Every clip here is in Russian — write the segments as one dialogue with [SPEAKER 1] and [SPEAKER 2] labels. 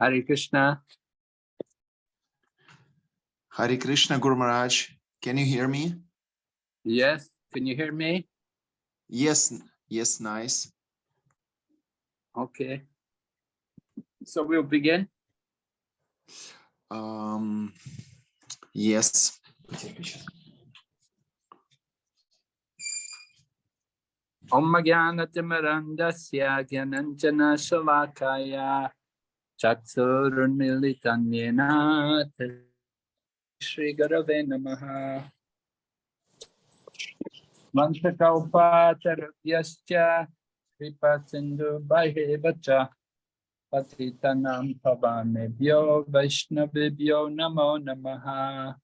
[SPEAKER 1] Hare Krishna.
[SPEAKER 2] Hare Krishna Guru Maharaj. Can you hear me?
[SPEAKER 1] Yes, can you hear me?
[SPEAKER 2] Yes, yes, nice.
[SPEAKER 1] Okay. So we'll begin.
[SPEAKER 2] Um, yes.
[SPEAKER 1] Om Jnanatimirandasya Gyananjana Shalakaya Chaksurunmilitanjena Shri Gurave Namaha Vantakalpatarabhyascha Kripa Sindhu Bhaivacha Patitanam Pavanebhyo Vaishnavibhyo Namo Namaha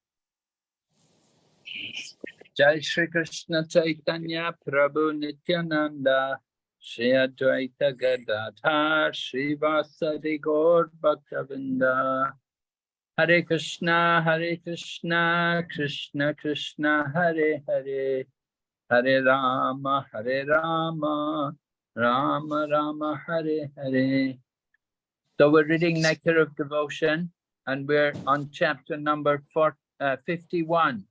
[SPEAKER 1] Jai Shri Krishna Chaitanya Prabhu Nityananda Shri Advaita Gadadhar Shri Vasadi Gaur Bhaktavinda. Hare Krishna Hare Krishna Krishna Krishna Hare Hare. Hare Rama Hare Rama Rama Rama Hare Hare. So we're reading Nectar of Devotion and we're on chapter number four, uh, 51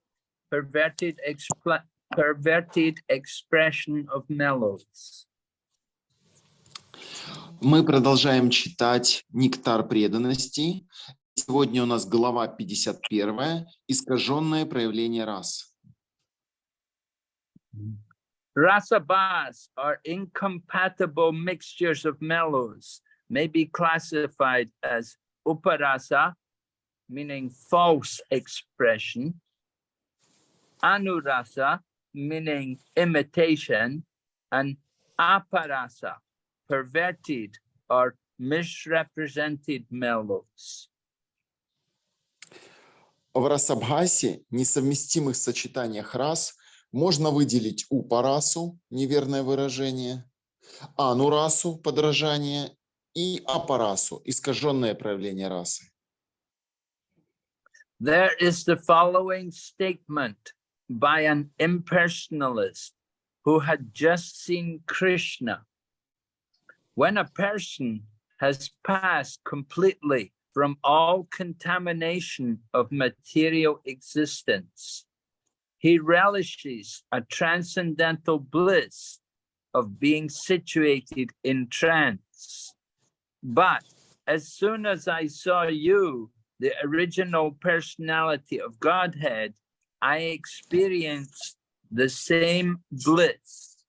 [SPEAKER 1] perverted, expla perverted expression of mellows.
[SPEAKER 2] Мы продолжаем читать «Нектар преданности». Сегодня у нас глава 51, искаженное проявление рас.
[SPEAKER 1] Rasabhas are incompatible mixtures of mellows, may be classified as uparasa, meaning false expression, anurasa, meaning imitation, and aparasa, perverted or misrepresented mellows.
[SPEAKER 2] В расабхасе, несовместимых сочетаниях рас, можно выделить упарасу, неверное выражение, анурасу, подражание, и апарасу, искаженное проявление расы.
[SPEAKER 1] There is the following statement by an impersonalist who had just seen Krishna. When a person has passed completely from all contamination of material existence, he relishes a transcendental bliss of being situated in trance. But as soon as I saw you, the original personality of Godhead, I experienced the same bliss.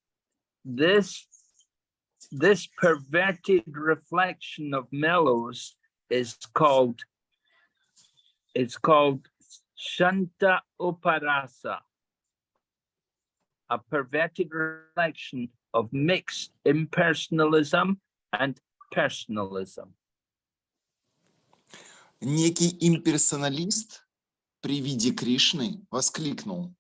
[SPEAKER 1] This, this perverted reflection of mellows is called, it's called Shanta Uparasa, a perverted reflection of mixed impersonalism and personalism.
[SPEAKER 2] Некий имперсоналист при виде Кришны воскликнул,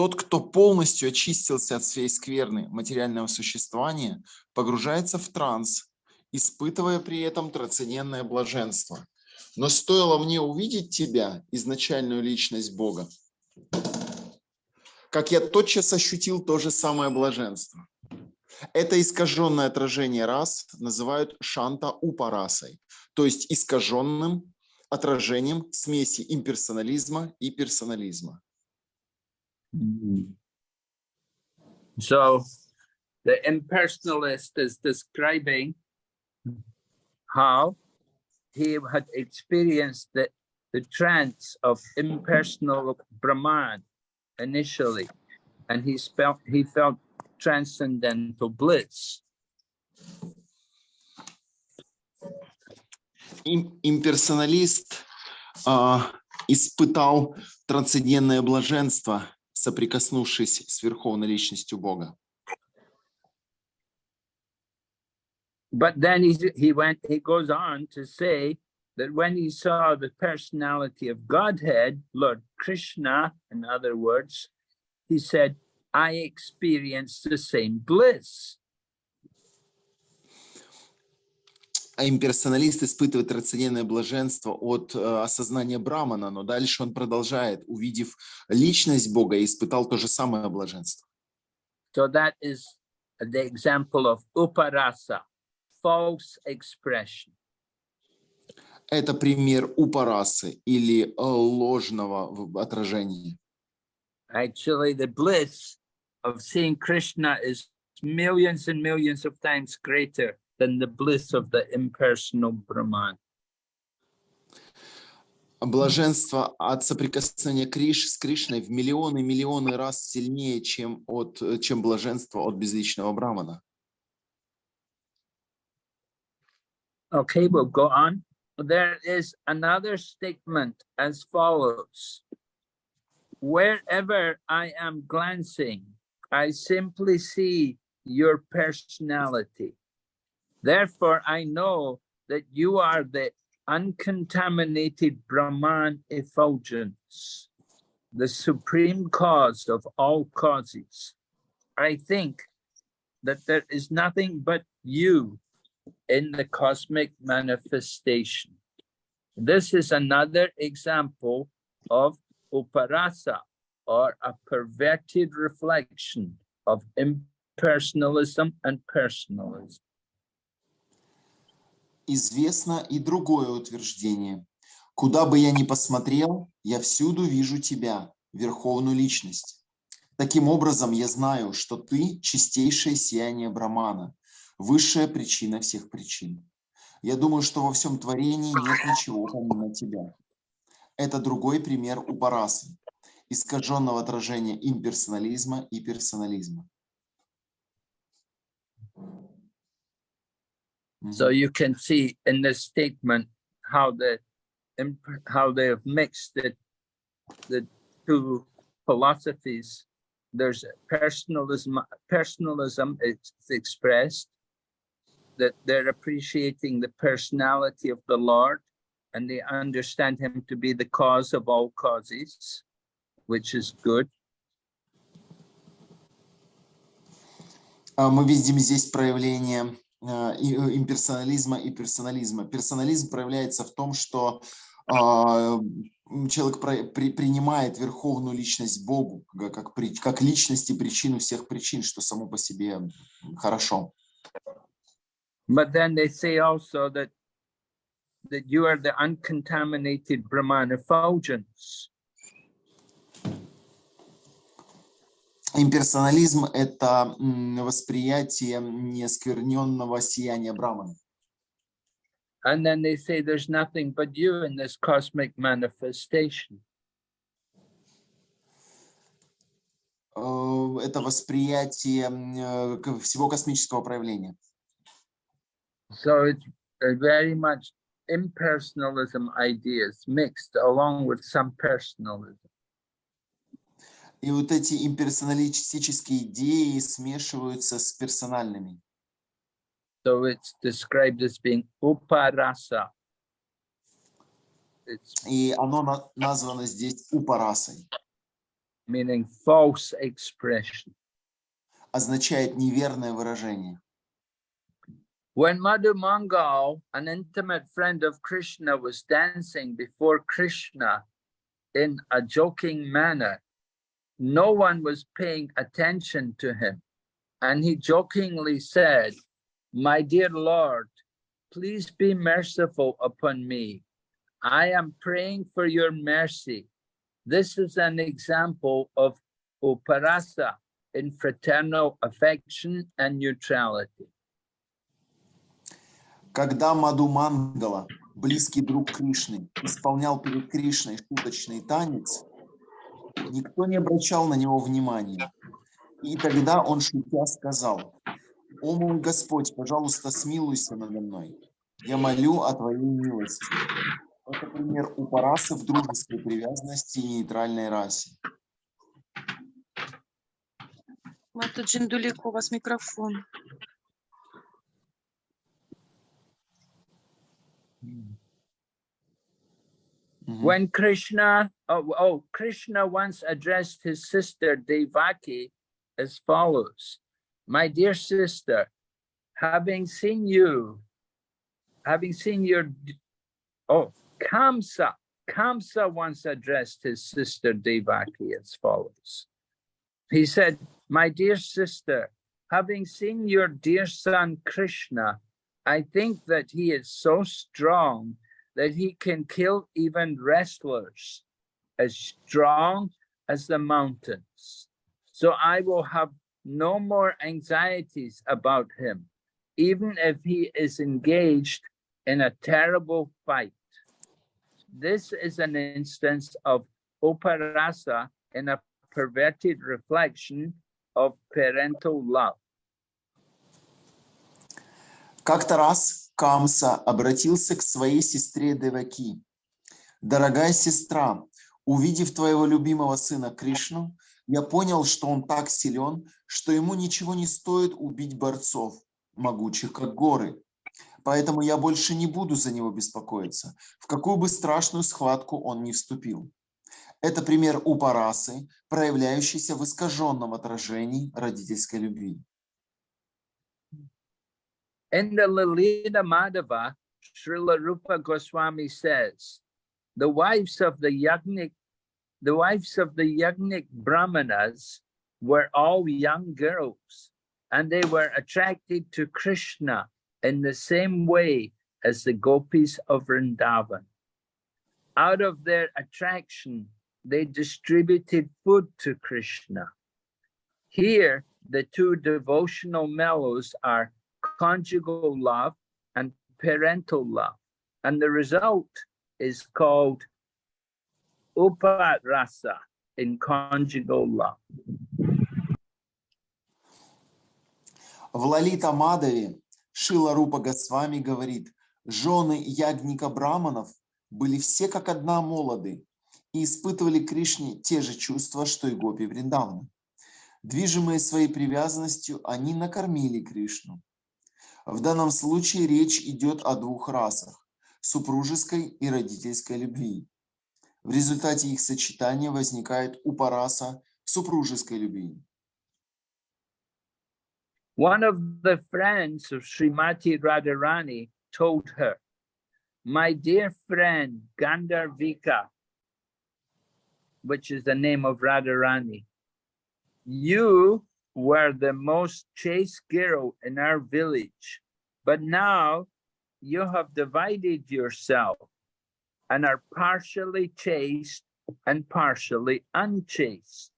[SPEAKER 2] тот, кто полностью очистился от всей скверны материального существования, погружается в транс, испытывая при этом трансцендентное блаженство. Но стоило мне увидеть тебя, изначальную личность Бога, как я тотчас ощутил то же самое блаженство. Это искаженное отражение рас называют шанта упарасой, то есть искаженным отражением смеси имперсонализма и персонализма.
[SPEAKER 1] So the impersonalist is describing how he had experienced the, the trance of impersonal Brahman initially, and he felt he felt transcendental bliss.
[SPEAKER 2] Им, имперсоналист а, испытал трансцендентное блаженство, соприкоснувшись с Верховной Личностью Бога.
[SPEAKER 1] But then he, he went, he goes on to say that when he saw the personality of Godhead, Lord Krishna, in other words, he said, I experienced the same bliss.
[SPEAKER 2] Имперсоналист испытывает трансцендентное блаженство от э, осознания Брамана, но дальше он продолжает, увидев личность Бога, испытал то же самое блаженство.
[SPEAKER 1] So that is the example of uparasa, false expression.
[SPEAKER 2] Это пример упарасы или э, ложного отражения.
[SPEAKER 1] Actually, the bliss of seeing Krishna is millions and millions of times greater than the bliss of the impersonal Brahman.
[SPEAKER 2] Блаженство от соприкосновения Криш с Кришной в миллионы миллионы раз сильнее, чем, от, э, чем блаженство от безличного Брамана.
[SPEAKER 1] Okay, we'll go on. There is another statement as follows. Wherever I am glancing, I simply see your personality. Therefore, I know that you are the uncontaminated Brahman effulgence, the supreme cause of all causes. I think that there is nothing but you in the cosmic manifestation. This is another example of uparasa or a perverted reflection of impersonalism and personalism.
[SPEAKER 2] Известно и другое утверждение. Куда бы я ни посмотрел, я всюду вижу тебя, Верховную Личность. Таким образом, я знаю, что ты – чистейшее сияние Брамана, высшая причина всех причин. Я думаю, что во всем творении нет ничего помимо тебя. Это другой пример упарасы, искаженного отражения имперсонализма и персонализма.
[SPEAKER 1] So you can see in this statement how the imp- how they have mixed the the two philosophies. There's personalism. Personalism is expressed that they're appreciating the personality of the Lord, and they understand Him to be the cause of all causes, which is good.
[SPEAKER 2] А, Мы видим здесь проявление а, и- э, имперсонализма и персонализма. Персонализм проявляется в том, что а, человек принимает верховную личность Богу как, как личность и причину всех причин, что само по себе хорошо.
[SPEAKER 1] But the uncontaminated effulgence.
[SPEAKER 2] Имперсонализм – это восприятие неоскверненного сияния Брамана.
[SPEAKER 1] And then they say there's nothing but you in this cosmic manifestation.
[SPEAKER 2] Э, Это восприятие э, всего космического проявления.
[SPEAKER 1] So it's very much impersonalism ideas mixed along with some personalism.
[SPEAKER 2] И вот эти имперсоналистические идеи смешиваются с персональными.
[SPEAKER 1] So it's described as being uparasa. It's
[SPEAKER 2] И оно на- названо здесь упарасой.
[SPEAKER 1] meaning false expression.
[SPEAKER 2] Означает неверное выражение.
[SPEAKER 1] When Madhu Mangal, an intimate friend of Krishna, was dancing before Krishna in a joking manner, no one was paying attention to him. And he jokingly said, My dear Lord, please be merciful upon me. I am praying for your mercy. This is an example of uparasa in fraternal affection and neutrality.
[SPEAKER 2] Когда Маду Мангала, близкий друг Кришны, исполнял перед Кришной шуточный танец, никто не обращал на него внимания. И тогда он шутя сказал, «О мой Господь, пожалуйста, смилуйся надо мной. Я молю о Твоей милости». Это пример упарасы в дружеской привязанности и нейтральной расе.
[SPEAKER 3] Мата Джиндулик, у вас микрофон.
[SPEAKER 2] -hmm.
[SPEAKER 1] When Krishna, oh, oh, Krishna once addressed his sister Devaki as follows, my dear sister, having seen you, having seen your, oh, Kamsa, Kamsa once addressed his sister Devaki as follows. He said, my dear sister, having seen your dear son Krishna, I think that he is so strong that he can kill even wrestlers as strong as the mountains. So I will have no more anxieties about him, even if he is engaged in a terrible fight. This is an instance of operasa in a perverted reflection of parental love.
[SPEAKER 2] Как-то раз Камса обратился к своей сестре Деваки. «Дорогая сестра, увидев твоего любимого сына Кришну, я понял, что он так силен, что ему ничего не стоит убить борцов, могучих как горы. Поэтому я больше не буду за него беспокоиться, в какую бы страшную схватку он ни вступил. Это пример упарасы, проявляющийся в искаженном отражении родительской любви.
[SPEAKER 1] In the Lalita Madhava, Srila Rupa Goswami says, the wives of the Yagnik, the wives of the Yagnik Brahmanas were all young girls, and they were attracted to Krishna in the same way as the gopis of Vrindavan. Out of their attraction, they distributed food to Krishna. Here, the two devotional mellows are conjugal love and parental love. And the result is called uparasa in conjugal love.
[SPEAKER 2] В Лалита Мадаве Шила Рупа Госвами говорит, жены ягника браманов были все как одна молоды и испытывали Кришне те же чувства, что и гопи Вриндавна. Движимые своей привязанностью, они накормили Кришну. В данном случае речь идет о двух расах – супружеской и родительской любви. В результате их сочетания возникает упараса супружеской любви.
[SPEAKER 1] One of the friends of Srimati Radharani told her, My dear friend Gandharvika, which is the name of Radharani, you were the most chaste girl in our village, but now you have divided yourself and are partially chaste and partially unchaste.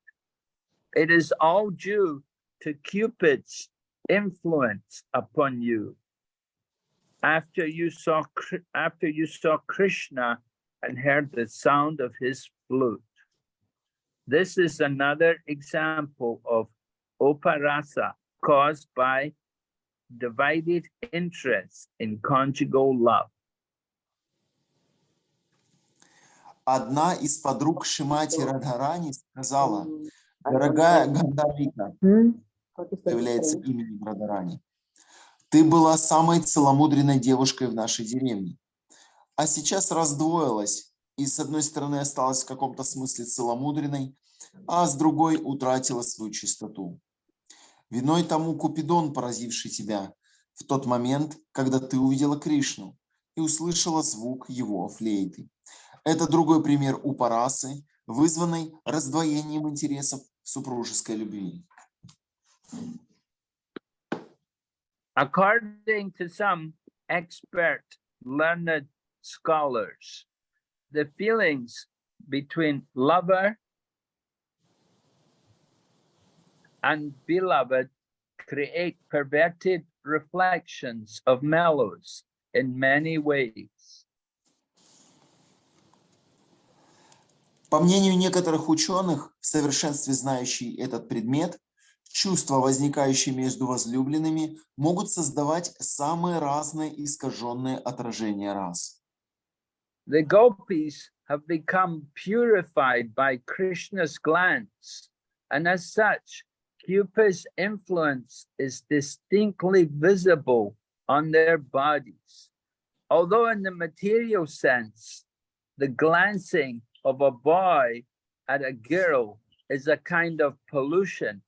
[SPEAKER 1] It is all due to Cupid's influence upon you. After you saw after you saw Krishna and heard the sound of his flute. This is another example of oparasa caused by divided interest in conjugal love.
[SPEAKER 2] Одна из подруг Шимати Радхарани сказала, дорогая Гандавика, является именем Радхарани, ты была самой целомудренной девушкой в нашей деревне, а сейчас раздвоилась и с одной стороны осталась в каком-то смысле целомудренной, а с другой утратила свою чистоту. Виной тому Купидон, поразивший тебя в тот момент, когда ты увидела Кришну и услышала звук его флейты. Это другой пример упарасы, вызванной раздвоением интересов супружеской любви.
[SPEAKER 1] According to some expert learned scholars, the feelings between lover and beloved create perverted reflections of mellows in many ways.
[SPEAKER 2] По мнению некоторых ученых, в совершенстве знающие этот предмет, чувства, возникающие между возлюбленными, могут создавать самые разные искаженные отражения рас.
[SPEAKER 1] The gopis have become purified by Krishna's glance, and as such, Cupid's influence is distinctly visible on their bodies. Although in the material sense, the glancing of a boy at a girl is a kind of pollution.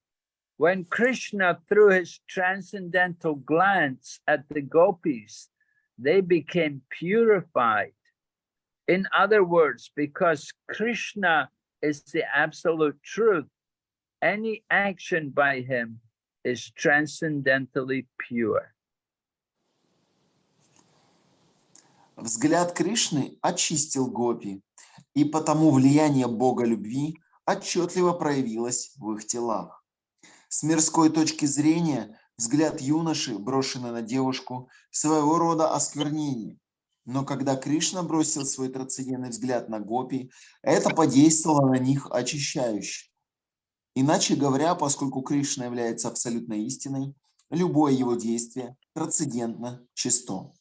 [SPEAKER 1] When Krishna threw his transcendental glance at the gopis, they became purified. In other words, because Krishna is the absolute truth, any action by him is transcendentally pure.
[SPEAKER 2] Взгляд Кришны очистил гопи, и потому влияние Бога любви отчетливо проявилось в их телах. С мирской точки зрения взгляд юноши, брошенный на девушку, своего рода осквернение. Но когда Кришна бросил свой трансцендентный взгляд на гопи, это подействовало на них очищающе. Иначе говоря, поскольку Кришна является абсолютной истиной, любое его действие трансцендентно чисто.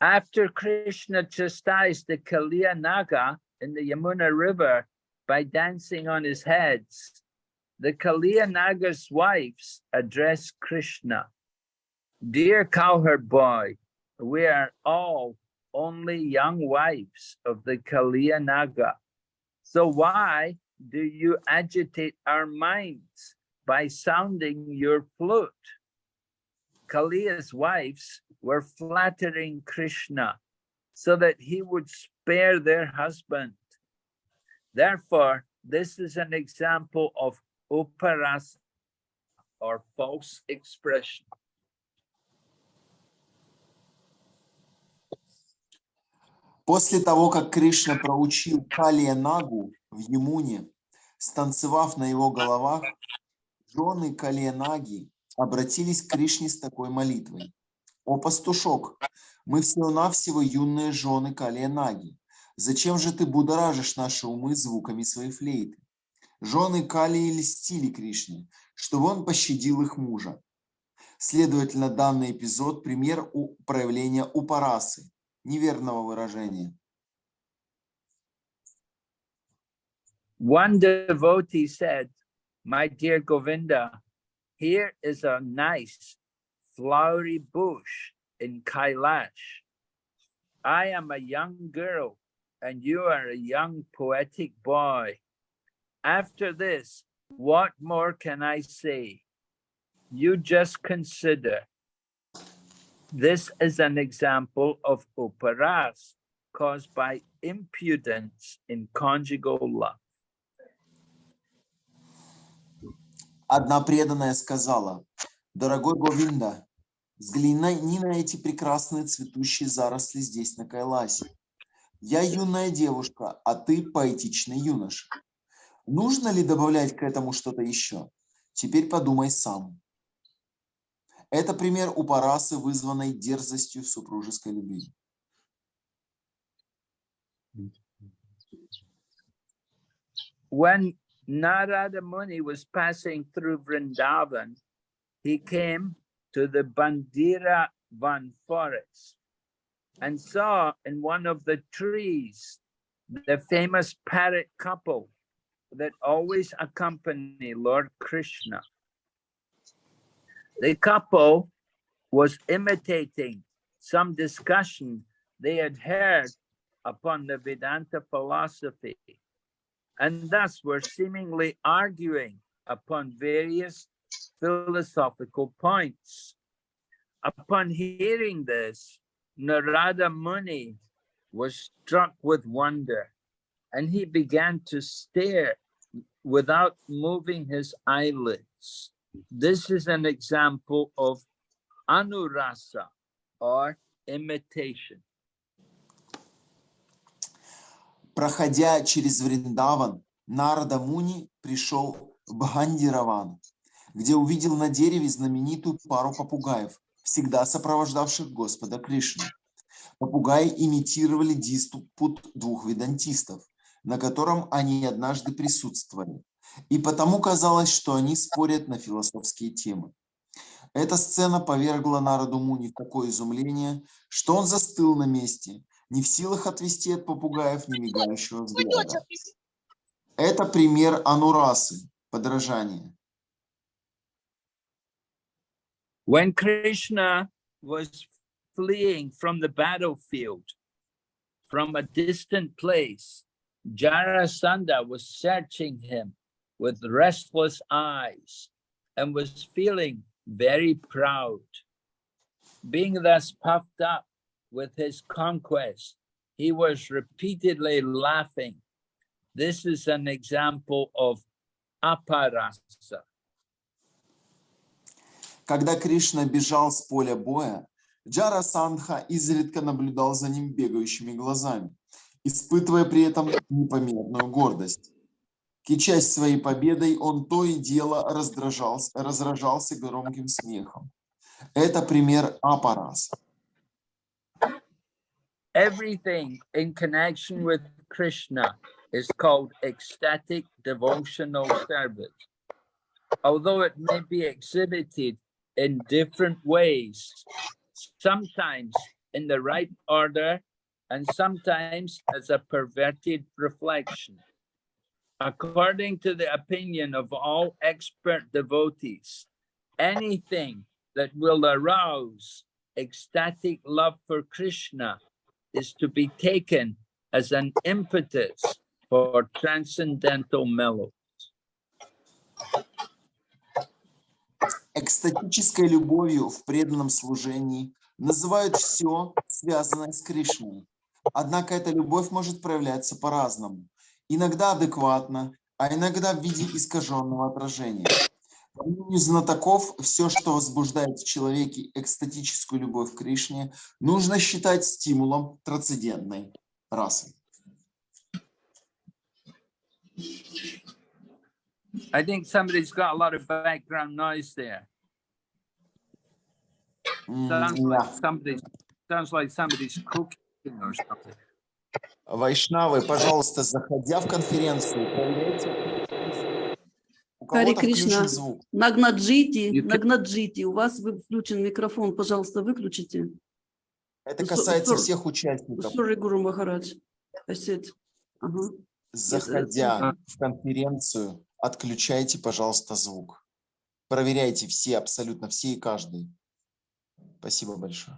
[SPEAKER 1] After Krishna chastised the Kaliya Naga in the Yamuna River by dancing on his heads, the Kaliya Naga's wives addressed Krishna. Dear cowherd boy, we are all only young wives of the Kaliya Naga. So why do you agitate our minds by sounding your flute? Kaliya's wives were flattering Krishna so that he would spare their husband. Therefore, this is an example of uparas or false expression.
[SPEAKER 2] После того, как Кришна проучил Калия Нагу в Ямуне, станцевав на его головах, жены Калия Наги обратились к Кришне с такой молитвой. «О пастушок, мы всего-навсего юные жены Калия Наги. Зачем же ты будоражишь наши умы звуками своей флейты?» Жены Калии льстили Кришне, чтобы он пощадил их мужа. Следовательно, данный эпизод – пример проявления упарасы, неверного выражения.
[SPEAKER 1] One devotee said, My dear Govinda, here is a nice flowery bush in Kailash. I am a young girl and you are a young poetic boy. After this, what more can I say? You just consider. This is an example of uparas caused by impudence in conjugal love.
[SPEAKER 2] Одна преданная сказала, «Дорогой Говинда, взгляни на эти прекрасные цветущие заросли здесь, на Кайласе. Я юная девушка, а ты поэтичный юноша. Нужно ли добавлять к этому что-то еще? Теперь подумай сам. Это пример упарасы, вызванной дерзостью супружеской любви.
[SPEAKER 1] When Narada Muni was passing through Vrindavan, he came to the Bandira Van forest and saw in one of the trees the famous parrot couple that always accompany Lord Krishna. The couple was imitating some discussion they had heard upon the Vedanta philosophy and thus were seemingly arguing upon various philosophical points. Upon hearing this, Narada Muni was struck with wonder and he began to stare without moving his eyelids. This is an example of anurasa or imitation.
[SPEAKER 2] Проходя через Вриндаван, Нарада Муни пришел в Бхандираван, где увидел на дереве знаменитую пару попугаев, всегда сопровождавших Господа Кришну. Попугаи имитировали диспут двух ведантистов, на котором они однажды присутствовали, и потому казалось, что они спорят на философские темы. Эта сцена повергла народу Муни в такое изумление, что он застыл на месте, не в силах отвести от попугаев не мигающего взгляда. Это пример анурасы, подражания.
[SPEAKER 1] When Krishna was fleeing from the battlefield, from a distant place, Jarasandha was searching him with restless eyes and was feeling very proud. Being thus puffed up with his conquest, he was repeatedly laughing. This is an example of aparasa.
[SPEAKER 2] Когда Кришна бежал с поля боя, Джара Сандха изредка наблюдал за ним бегающими глазами, испытывая при этом непомерную гордость. Кичась своей победой, он то и дело раздражался, разражался громким смехом. Это пример апараса.
[SPEAKER 1] Everything in connection with Krishna is called ecstatic devotional service. Although it may be exhibited in different ways, sometimes in the right order and sometimes as a perverted reflection. According to the opinion of all expert devotees, anything that will arouse ecstatic love for Krishna is to be taken as an impetus for transcendental mellow.
[SPEAKER 2] Экстатической любовью в преданном служении называют все, связанное с Кришной. Однако эта любовь может проявляться по-разному. Иногда адекватно, а иногда в виде искаженного отражения. Мнению знатоков, все, что возбуждает в человеке экстатическую любовь к Кришне, нужно считать стимулом трансцендентной расы.
[SPEAKER 1] I think somebody's got a lot of background noise there.
[SPEAKER 2] М,
[SPEAKER 1] Sounds
[SPEAKER 2] да.
[SPEAKER 1] like somebody's sounds like somebody's cooking or something.
[SPEAKER 2] Вайшнавы, пожалуйста, заходя в конференцию, проверяйте. Включен
[SPEAKER 4] Кришна.
[SPEAKER 2] звук.
[SPEAKER 4] Нагнаджити, Нагнаджити, у вас включен микрофон, пожалуйста, выключите.
[SPEAKER 2] Это касается
[SPEAKER 4] сор-
[SPEAKER 2] всех участников.
[SPEAKER 4] Maharaj. I said, ага.
[SPEAKER 2] Заходя
[SPEAKER 1] А.
[SPEAKER 2] в конференцию, отключайте, пожалуйста, звук. Проверяйте все, абсолютно все и каждый. Спасибо большое.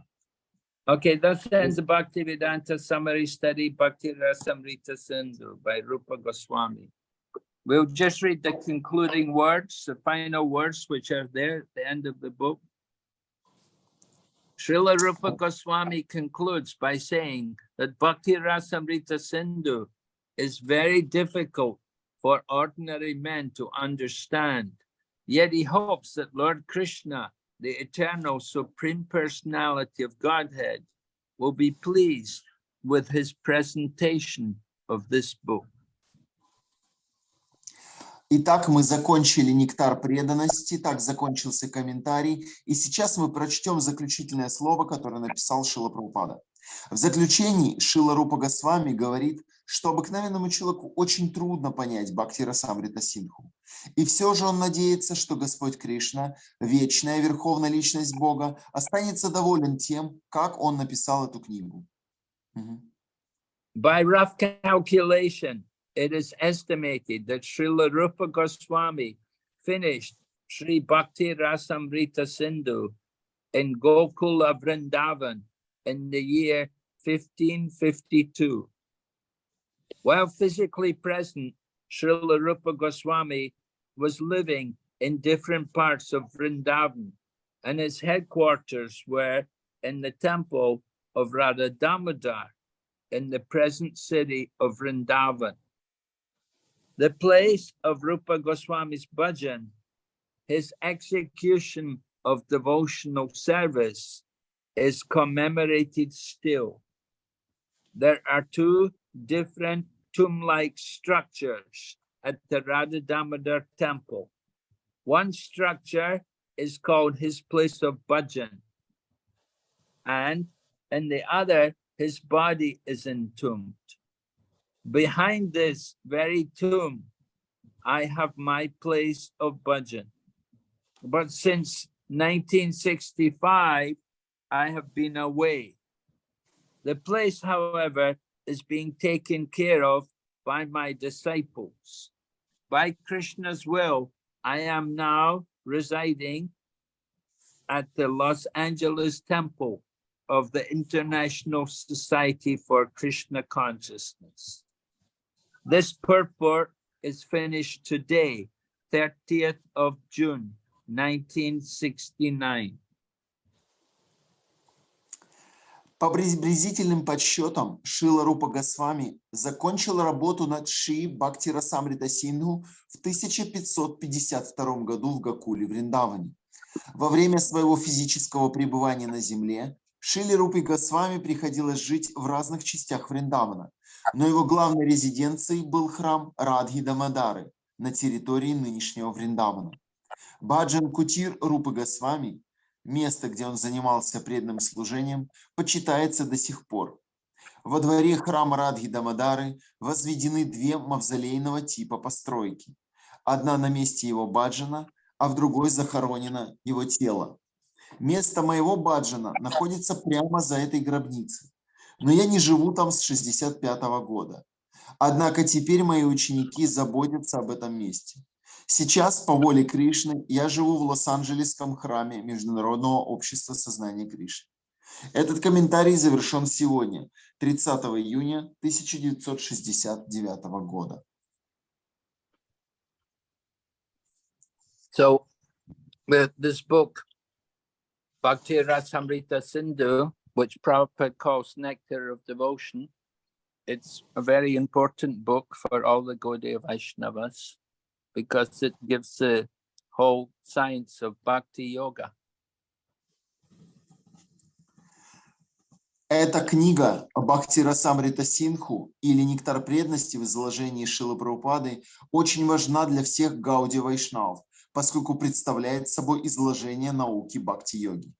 [SPEAKER 1] Okay, thus ends the Bhaktivedanta summary study Bhakti Rasamrita Sindhu by Rupa Goswami. We'll just read the concluding words, the final words which are there at the end of the book. Srila Rupa Goswami concludes by saying that Bhakti Rasamrita Sindhu is very difficult for ordinary men to understand. Yet he hopes that Lord Krishna, the eternal supreme personality of Godhead, will be pleased with his presentation of this book.
[SPEAKER 2] Итак, мы закончили нектар преданности, так закончился комментарий, и сейчас мы прочтем заключительное слово, которое написал Шила Прабхупада. В заключении Шила Рупа Госвами говорит, что обыкновенному человеку очень трудно понять Бхакти Расамрита Синху. И все же он надеется, что Господь Кришна, вечная верховная личность Бога, останется доволен тем, как он написал эту книгу.
[SPEAKER 1] By rough calculation, it is estimated that Srila Rupa Goswami finished Sri Bhakti Rasamrita Sindhu in Gokula Vrindavan in the year 1552. While physically present, Srila Rupa Goswami was living in different parts of Vrindavan, and his headquarters were in the temple of Radha Damodar in the present city of Vrindavan. The place of Rupa Goswami's bhajan, his execution of devotional service is commemorated still. There are two different tomb-like structures at the Radha Damodar temple. One structure is called his place of bhajan, and in the other, his body is entombed. Behind this very tomb, I have my place of bhajan. But since 1965, I have been away. The place, however, is being taken care of by my disciples. By Krishna's will, I am now residing at the Los Angeles Temple of the International Society for Krishna Consciousness. This purport is finished today, 30th of June, 1969.
[SPEAKER 2] По приблизительным подсчетам, Шила Рупа Госвами закончил работу над Ши Бхакти Расамрита Синдху в 1552 году в Гакуле, Вриндаване. Во время своего физического пребывания на земле Шили Рупи Госвами приходилось жить в разных частях Вриндавана, но его главной резиденцией был храм Радхи Дамадары на территории нынешнего Вриндавана. Баджан Кутир Рупы Госвами, место, где он занимался преданным служением, почитается до сих пор. Во дворе храма Радхи Дамадары возведены две мавзолейного типа постройки. Одна на месте его баджана, а в другой захоронено его тело. Место моего баджана находится прямо за этой гробницей, но я не живу там с 65 -го года. Однако теперь мои ученики заботятся об этом месте. Сейчас, по воле Кришны, я живу в Лос-Анджелесском храме Международного общества сознания Кришны. Этот комментарий завершен сегодня, 30 июня 1969 года.
[SPEAKER 1] So, with this book, Bhakti Rasamrita Sindhu, which Prabhupada calls Nectar of Devotion, it's a very important book for all the Gaudiya Vaishnavas because it gives the whole science of Bhakti Yoga.
[SPEAKER 2] Эта книга Бхакти Расамрита Синху или Нектар преданности в изложении Шилы Прабхупады очень важна для всех Гауди Вайшнав, поскольку представляет собой изложение науки Бхакти-йоги.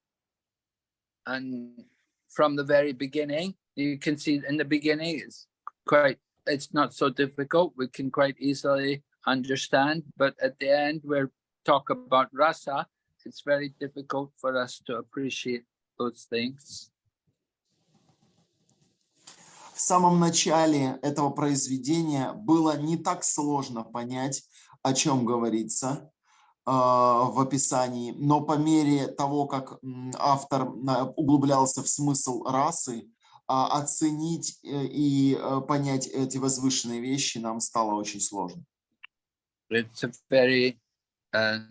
[SPEAKER 1] And from the very beginning, you can see in the beginning, it's quite, it's not so difficult. We can quite easily understand, but at the end, where talk about rasa, it's very difficult for us to appreciate those things.
[SPEAKER 2] В самом начале этого произведения было не так сложно понять, о чем говорится э, в описании, но по мере того, как автор углублялся в смысл расы, а, оценить э, и э, понять эти возвышенные вещи нам стало очень сложно.
[SPEAKER 1] It's a very uh,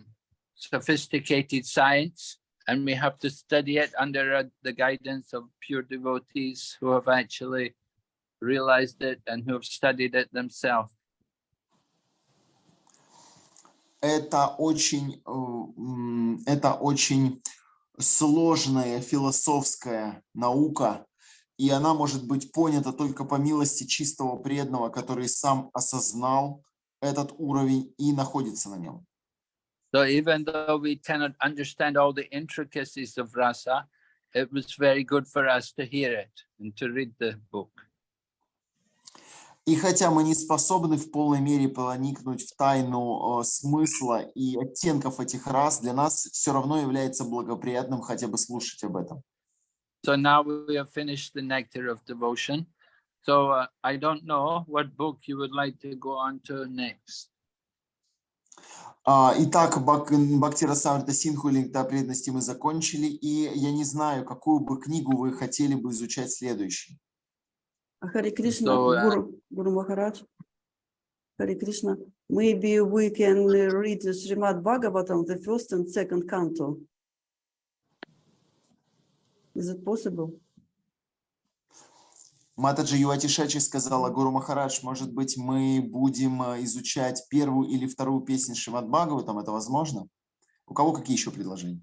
[SPEAKER 1] sophisticated science, and we have to study it under uh, the guidance of pure devotees who have actually realized it and who have studied it themselves.
[SPEAKER 2] Это очень, это очень сложная философская наука, и она может быть понята только по милости чистого преданного, который сам осознал этот уровень и находится на нем.
[SPEAKER 1] So even though we cannot understand all the intricacies of rasa, it was very good for us to hear it and to read the book.
[SPEAKER 2] И хотя мы не способны в полной мере проникнуть в тайну э, смысла и оттенков этих рас, для нас все равно является благоприятным хотя бы слушать об этом.
[SPEAKER 1] So now we have finished the nectar of devotion. So uh, I don't know what book you would like to go on to next.
[SPEAKER 2] А, Итак, Бак- Бхактира Самрита Синху или Нектар преданности мы закончили, и я не знаю, какую бы книгу вы хотели бы изучать следующей.
[SPEAKER 4] Харе Кришна,
[SPEAKER 1] So, uh,
[SPEAKER 4] Guru, Guru Maharaj. Харе Кришна. Maybe we can uh, read the Srimad Bhagavatam, the first and second canto. Is it possible?
[SPEAKER 2] Матаджи Юатишачи сказала, Гуру Махарадж, может быть, мы будем э, изучать первую или вторую песню Шримад Бхагаватам, это возможно? У кого какие еще предложения?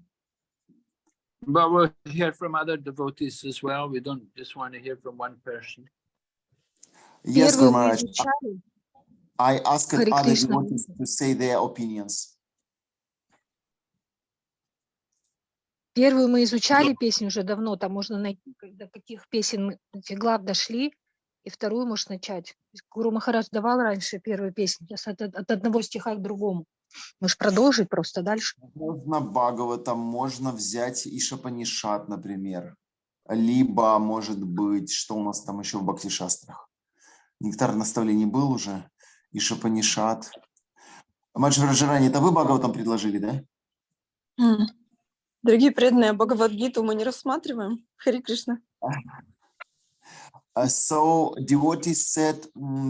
[SPEAKER 1] But we'll hear from other devotees as well. We don't just want to hear from one person.
[SPEAKER 2] Yes, Guru Maharaj, I asked other devotees to say their opinions.
[SPEAKER 5] первую мы изучали песню уже давно, там можно найти, до каких песен мы, глав дошли, и вторую можешь начать. Гуру Махарадж давал раньше первую песню, сейчас от, от одного стиха к другому. Можешь продолжить просто дальше.
[SPEAKER 2] Можно Бхагаватам, можно взять Ишапанишат, например. Либо, может быть, что у нас там еще в Бхактишастрах? Нектар наставлений был уже, Ишапанишат. Маджи Раджарани, это вы Бхагаватам предложили, да?
[SPEAKER 6] Дорогие преданные, Бхагавадгиту мы не рассматриваем. Хари Кришна.
[SPEAKER 2] Uh, so devotees said,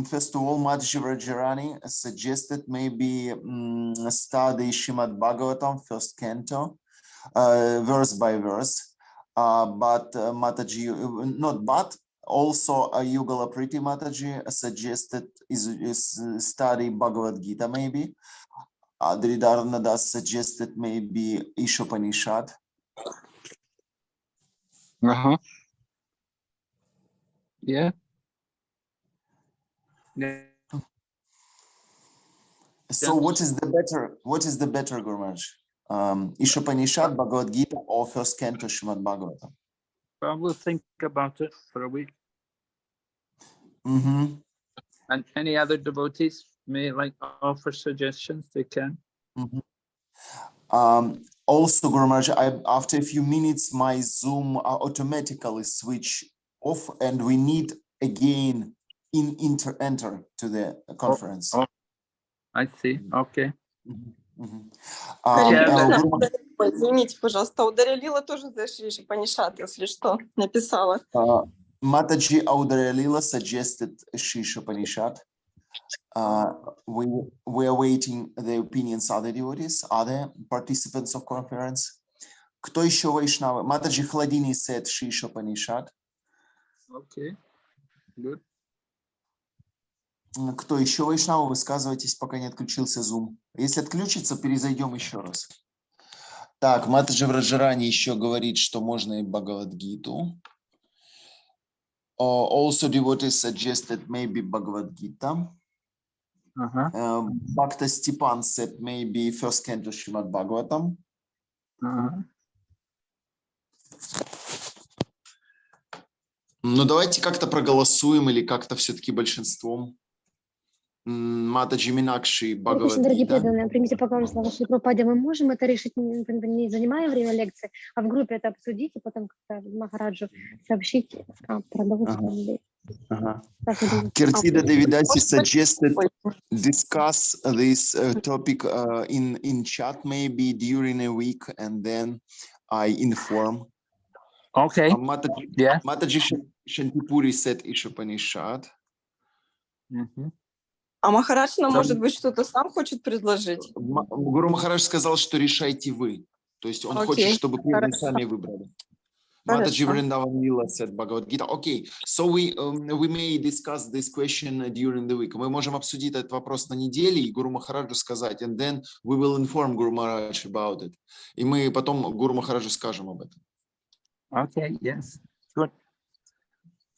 [SPEAKER 2] first of all, Madhji Rajarani suggested maybe study Shrimad Bhagavatam, first canto, uh, verse by verse. Uh, but uh, Mataji, uh, not but, also uh, Yugala Priti Mataji suggested is, is uh, study Bhagavad Gita maybe. Adridarna Das suggested maybe Ishopanishad.
[SPEAKER 1] Uh-huh. Yeah. Yeah.
[SPEAKER 2] So what is the better, what is the better, Guru Maharaj? Um, Ishopanishad, Bhagavad Gita, or first canto Shrimad Bhagavatam?
[SPEAKER 1] Well, we'll think about it for a week.
[SPEAKER 2] Mhm.
[SPEAKER 1] And any other devotees may like offer suggestions, they can.
[SPEAKER 2] Um, also, Guru Maharaj, I, after a few minutes, my Zoom uh, automatically switch off and we need again in enter, enter to the conference.
[SPEAKER 1] oh. I see, okay.
[SPEAKER 2] Мгм, мгм.
[SPEAKER 6] Хари
[SPEAKER 2] А,
[SPEAKER 1] Yeah,
[SPEAKER 2] а,
[SPEAKER 6] Кришна,
[SPEAKER 2] Гуру Ма-
[SPEAKER 6] Ой, извините, пожалуйста, у Дарья Лила тоже за Шри Панишат, если что, написала.
[SPEAKER 2] Mataji Audrey Lila suggested Shisha Panishad. Uh, we, we are waiting the opinions other devotees, other participants of conference. Кто еще Вайшнавы? Матаджи Хладини said Shisha Panishad.
[SPEAKER 1] Okay, good.
[SPEAKER 2] Кто еще Вайшнавы? Высказывайтесь, пока не отключился Zoom. Если отключится, перезайдем еще раз. Так, Матаджи Враджарани еще говорит, что можно и Бхагавадгиту. Uh, also devotees suggested maybe Bhagavad Gita.
[SPEAKER 1] Uh-huh,
[SPEAKER 2] Uh, Bhakta Stepan said maybe first canto Srimad Bhagavatam.
[SPEAKER 1] uh-huh.
[SPEAKER 2] Ну, давайте как-то проголосуем или как-то все-таки большинством. Матаджи Минакши
[SPEAKER 7] дорогие
[SPEAKER 2] Бхагавадгита.
[SPEAKER 7] преданные, примите поклон слава Шри Прабхупаде. Мы можем это решить, не, занимая время лекции, а в группе это обсудить и потом как-то Махараджу сообщить а, думаете?
[SPEAKER 2] Киртида Девидаси
[SPEAKER 6] Может быть,
[SPEAKER 2] suggested discuss this uh, topic uh, in, in chat maybe during a week and then I inform.
[SPEAKER 1] Okay,
[SPEAKER 2] Uh, Mataji,
[SPEAKER 1] yeah.
[SPEAKER 2] Mataji Shan- Shantipuri said Ishopanishad.
[SPEAKER 1] mhm.
[SPEAKER 6] А Махарадж нам,
[SPEAKER 2] Там-
[SPEAKER 6] может быть, что-то сам хочет предложить?
[SPEAKER 2] Гуру Махарадж сказал, что решайте вы. То есть он хочет,
[SPEAKER 6] Окей,
[SPEAKER 2] чтобы преданные
[SPEAKER 6] хорошо.
[SPEAKER 2] сами выбрали. Mataji. Vrindavan Lila said Bhagavad Gita. Okay, so we, um, we may discuss this question during the week. Мы можем обсудить этот вопрос на неделе и Гуру Махараджу сказать, and then we will inform Guru Maharaj about it. И мы потом Гуру Махараджу скажем об этом.
[SPEAKER 1] Okay, yes, good.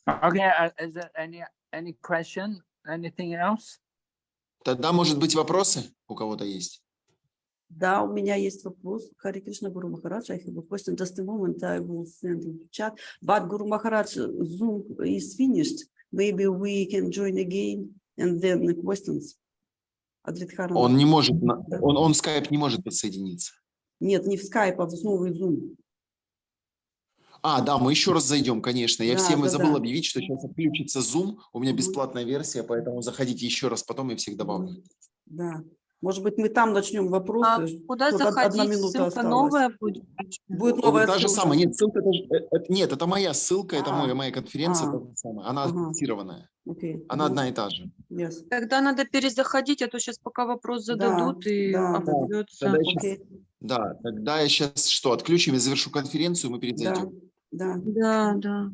[SPEAKER 1] Okay, uh, is there any, any question, anything else?
[SPEAKER 2] Тогда, может быть, вопросы у кого-то есть?
[SPEAKER 4] Да, у меня есть вопрос. Хари Кришна Гуру Махарадж, I have a question. Just a moment, I will send in the chat. But Guru Maharaj, Zoom is finished. Maybe we can join again and then the questions. Адритхаран.
[SPEAKER 2] Он не может, он, он в скайп не может подсоединиться.
[SPEAKER 4] Нет, не в Skype, а в новый Zoom.
[SPEAKER 2] А, да, мы еще раз зайдем, конечно. Я
[SPEAKER 4] Да,
[SPEAKER 2] всем и
[SPEAKER 4] да,
[SPEAKER 2] забыл
[SPEAKER 4] да.
[SPEAKER 2] объявить, что сейчас отключится Zoom. У меня бесплатная версия, поэтому заходите еще раз, потом я всех добавлю.
[SPEAKER 4] Да. Может быть, мы там начнем
[SPEAKER 3] А
[SPEAKER 4] вопросы.
[SPEAKER 3] куда
[SPEAKER 4] Тут од- одна
[SPEAKER 3] заходить?
[SPEAKER 4] минута
[SPEAKER 3] Ссылка
[SPEAKER 4] осталась.
[SPEAKER 3] новая будет?
[SPEAKER 4] Будет
[SPEAKER 2] Вот
[SPEAKER 4] новая
[SPEAKER 2] Та же
[SPEAKER 4] ссылка.
[SPEAKER 2] самая. Нет, ссылка, это, э, нет, это моя ссылка, это
[SPEAKER 4] А,
[SPEAKER 2] моя, моя конференция,
[SPEAKER 4] а,
[SPEAKER 2] та же самая. Она
[SPEAKER 4] ага.
[SPEAKER 2] адаптированная.
[SPEAKER 4] Окей.
[SPEAKER 2] Она
[SPEAKER 4] Мгм.
[SPEAKER 2] одна и та же.
[SPEAKER 4] Yes.
[SPEAKER 3] Тогда надо перезаходить, а то сейчас пока вопрос
[SPEAKER 4] Да,
[SPEAKER 3] зададут и
[SPEAKER 4] да.
[SPEAKER 3] оборвется.
[SPEAKER 2] Тогда да, тогда я сейчас что, отключим, я завершу конференцию, мы
[SPEAKER 4] Да,
[SPEAKER 2] перезайдем.
[SPEAKER 4] да.
[SPEAKER 3] Да, да.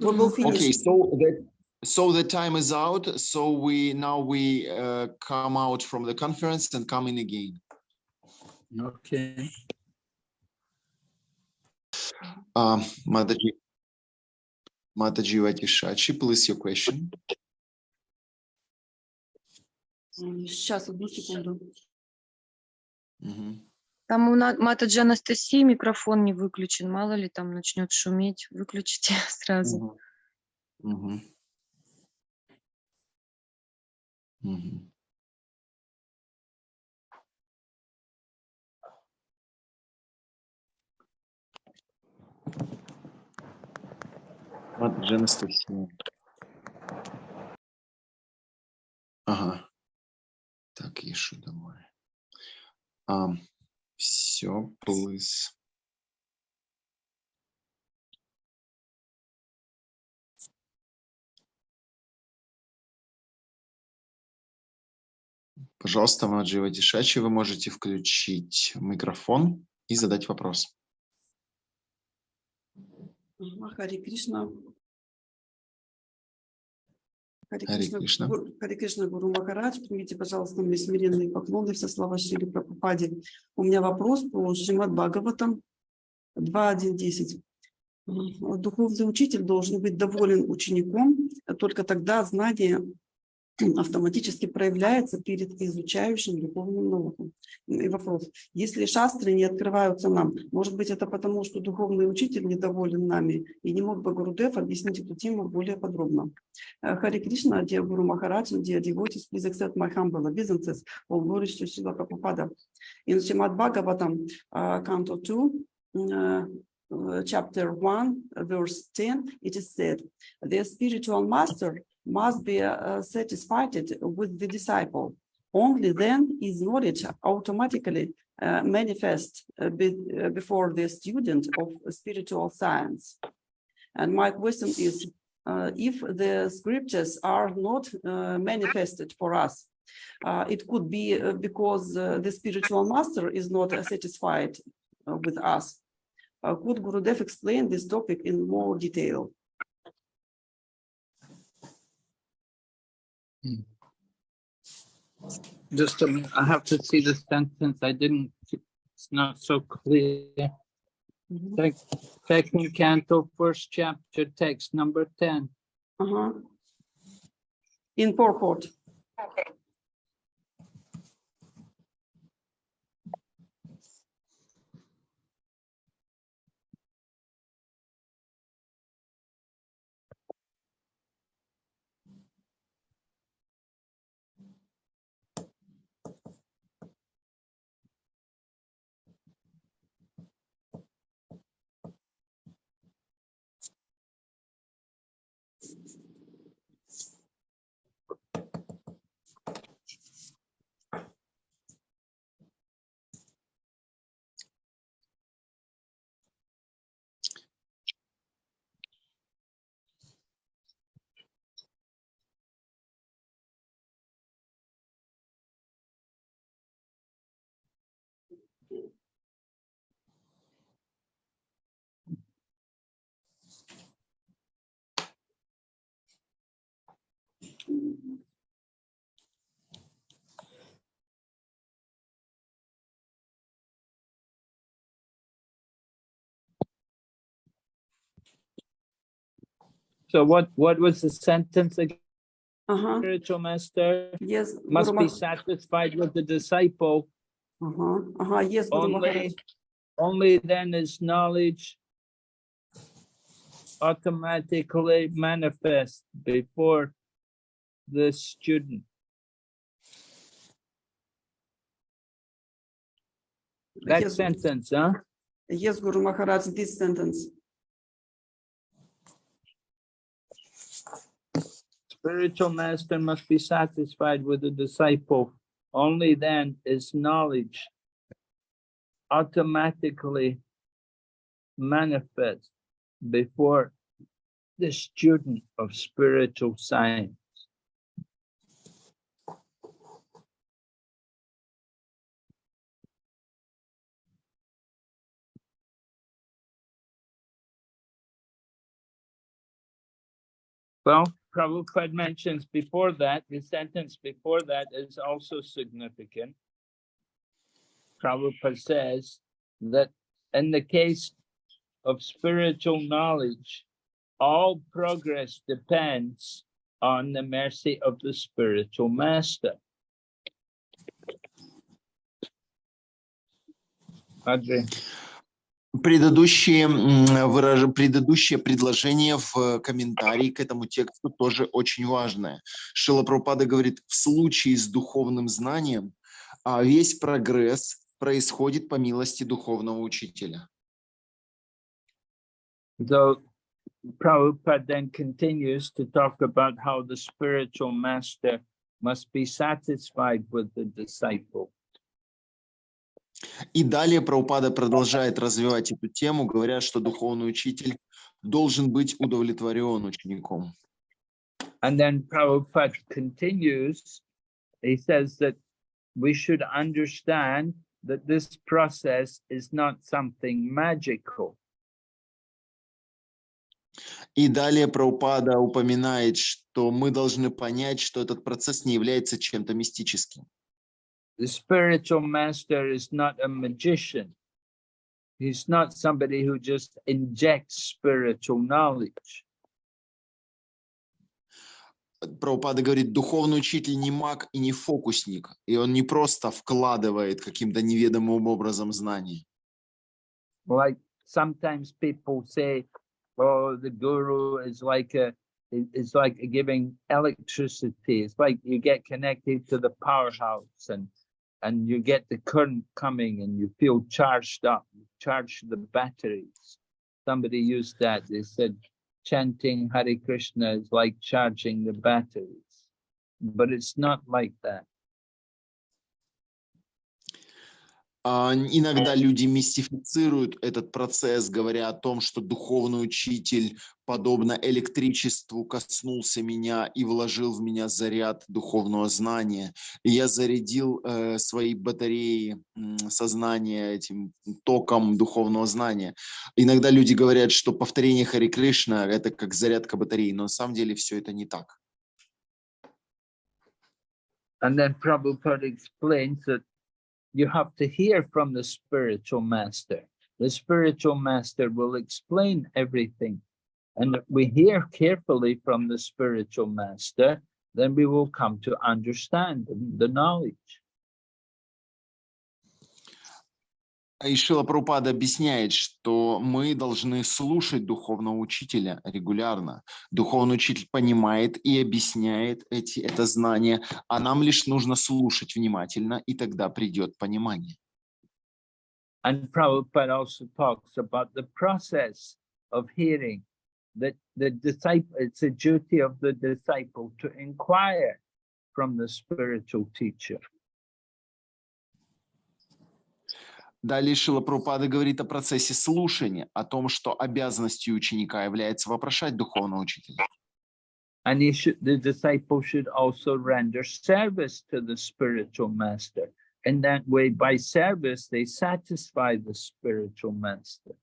[SPEAKER 4] We will finish.
[SPEAKER 2] Okay, so that so the time is out. So we now we uh, come out from the conference and come in again.
[SPEAKER 1] Okay.
[SPEAKER 2] Um, Mataji, Mataji Vatishachi, please your question.
[SPEAKER 4] М, Сейчас, одну секунду.
[SPEAKER 2] Мгм.
[SPEAKER 3] Там у Матаджи Анастасии микрофон не выключен. Мало ли там начнет шуметь. Выключите сразу.
[SPEAKER 2] Мгм. Мгм. Мataji Анастасия. Ага. Так, еще давай. А, Пожалуйста, Маджи Вадишачи, вы можете включить микрофон и задать вопрос.
[SPEAKER 4] Ага, Хари Кришна. Хари Кришна,
[SPEAKER 2] Кришна.
[SPEAKER 4] Гуру- Хари Кришна Гуру Махарадж, примите, пожалуйста, мои смиренные поклоны, все слова Шри Прабхупаде. У меня вопрос по Шримад Бхагаватам 2.1.10. М, Духовный учитель должен быть доволен учеником, а только тогда знание автоматически проявляется перед изучающим духовным наукам. И вопрос, если шастры не открываются нам, может быть это потому, что духовный учитель недоволен нами и не мог бы Гурудев объяснить эту тему более подробно. Э, Хари Кришна, Guru Maharaj, and dear devotees, please accept my humble obeisances, all glories to Srila Prabhupada. In Srimad Bhagavatam, uh, Canto 2, uh, uh, chapter 1, uh, verse 10, it is said, the spiritual master must be uh, satisfied with the disciple. Only then is knowledge automatically uh, manifest uh, be- uh, before the student of spiritual science. And my question is, uh, if the scriptures are not manifested for us, it could be because the spiritual master is not satisfied with us. Could Gurudev explain this topic in more detail?
[SPEAKER 1] Just a minute, I have to see the sentence. I didn't, it's not so clear.
[SPEAKER 4] Mhm.
[SPEAKER 1] Sec- Second canto, first chapter, text number ten.
[SPEAKER 4] Uh-huh. In purport.
[SPEAKER 1] So what, what was the sentence again?
[SPEAKER 4] Uh-huh.
[SPEAKER 1] Spiritual master
[SPEAKER 4] Yes.
[SPEAKER 1] must
[SPEAKER 4] Guru
[SPEAKER 1] be
[SPEAKER 4] Mah-
[SPEAKER 1] satisfied with the disciple.
[SPEAKER 4] Uh-huh. Uh-huh. Yes, Guru Maharaj.
[SPEAKER 1] Only, only then is knowledge automatically manifest before the student. That
[SPEAKER 4] Yes,
[SPEAKER 1] sentence, huh?
[SPEAKER 4] yes, Guru Maharaj, this sentence.
[SPEAKER 1] Spiritual master must be satisfied with the disciple. Only then is knowledge automatically manifest before the student of spiritual science. Well, Prabhupada mentions before that, the sentence before that is also significant. Prabhupada says that in the case of spiritual knowledge, all progress depends on the mercy of the spiritual master. Padre,
[SPEAKER 2] Предыдущие, м, выраж- предыдущее предложение в комментарии к этому тексту тоже очень важное. Шила Прабхупада говорит, в случае с духовным знанием а, весь прогресс происходит по милости духовного учителя.
[SPEAKER 1] So Prabhupada then continues to talk about how the spiritual master must be satisfied with the disciple.
[SPEAKER 2] И далее Прабхупада продолжает развивать эту тему, говоря, что духовный учитель должен быть удовлетворен учеником.
[SPEAKER 1] And then Prabhupada continues, he says that we should understand that this process is not something magical.
[SPEAKER 2] И далее Прабхупада упоминает, что мы должны понять, что этот процесс не является чем-то мистическим.
[SPEAKER 1] The spiritual master is not a magician. He's not somebody who just injects spiritual knowledge.
[SPEAKER 2] Прабхупада говорит, духовный учитель не маг и не фокусник, и он не просто вкладывает каким-то неведомым образом знания.
[SPEAKER 1] Like sometimes people say, oh, the guru is like a, i- it's like giving electricity. It's like you get connected to the powerhouse and, and you get the current coming and you feel charged up, you charge the batteries. Somebody used that, they said, chanting Hare Krishna is like charging the batteries. But it's not like that.
[SPEAKER 2] Иногда люди мистифицируют этот процесс, говоря о том, что духовный учитель, подобно электричеству, коснулся меня и вложил в меня заряд духовного знания. И я зарядил э, свои батареи м, сознания этим током духовного знания. Иногда люди говорят, что повторение Хари Кришна – это как зарядка батареи, но на самом деле все это не так.
[SPEAKER 1] And then Prabhupada explains that you have to hear from the spiritual master. The spiritual master will explain everything. And if we hear carefully from the spiritual master, then we will come to understand the knowledge.
[SPEAKER 2] И Шила Прабхупада объясняет, что мы должны слушать духовного учителя регулярно. Духовный учитель понимает и объясняет эти, это знание, а нам лишь нужно слушать внимательно, и тогда придет понимание.
[SPEAKER 1] And Prabhupada also talks about the process of hearing that the disciple, it's a duty of the disciple to inquire from the spiritual teacher.
[SPEAKER 2] Далее Шила Прабхупада говорит о процессе слушания, о том, что обязанностью ученика является вопрошать духовного учителя.
[SPEAKER 1] And he should, the disciple should also render service to the spiritual master. In that way, by service, they satisfy the spiritual master.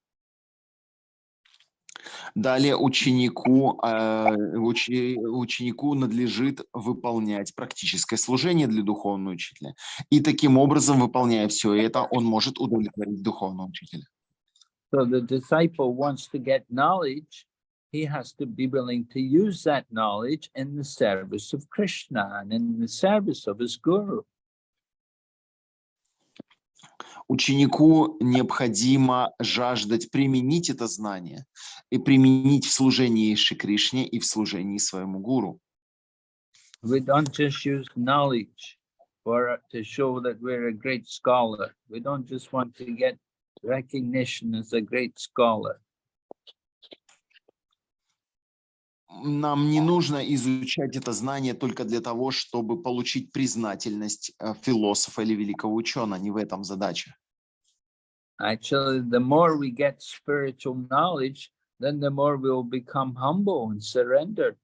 [SPEAKER 2] Далее ученику, э, ученику надлежит выполнять практическое служение для духовного учителя. И таким образом, выполняя все это, он может удовлетворить духовного учителя.
[SPEAKER 1] So the disciple wants to get knowledge, he has to be willing to use that knowledge in the service of Krishna and in the service of his guru.
[SPEAKER 2] Ученику необходимо жаждать применить это знание и применить в служении Шри Кришне и в служении своему гуру.
[SPEAKER 1] We don't just use knowledge for to show that we're a great scholar. We don't just want to get recognition as a great scholar.
[SPEAKER 2] Нам не нужно изучать это знание только для того, чтобы получить признательность э, философа или великого ученого. Не в этом задача.
[SPEAKER 1] Actually, the more we get spiritual knowledge, then the more we will become humble and surrendered.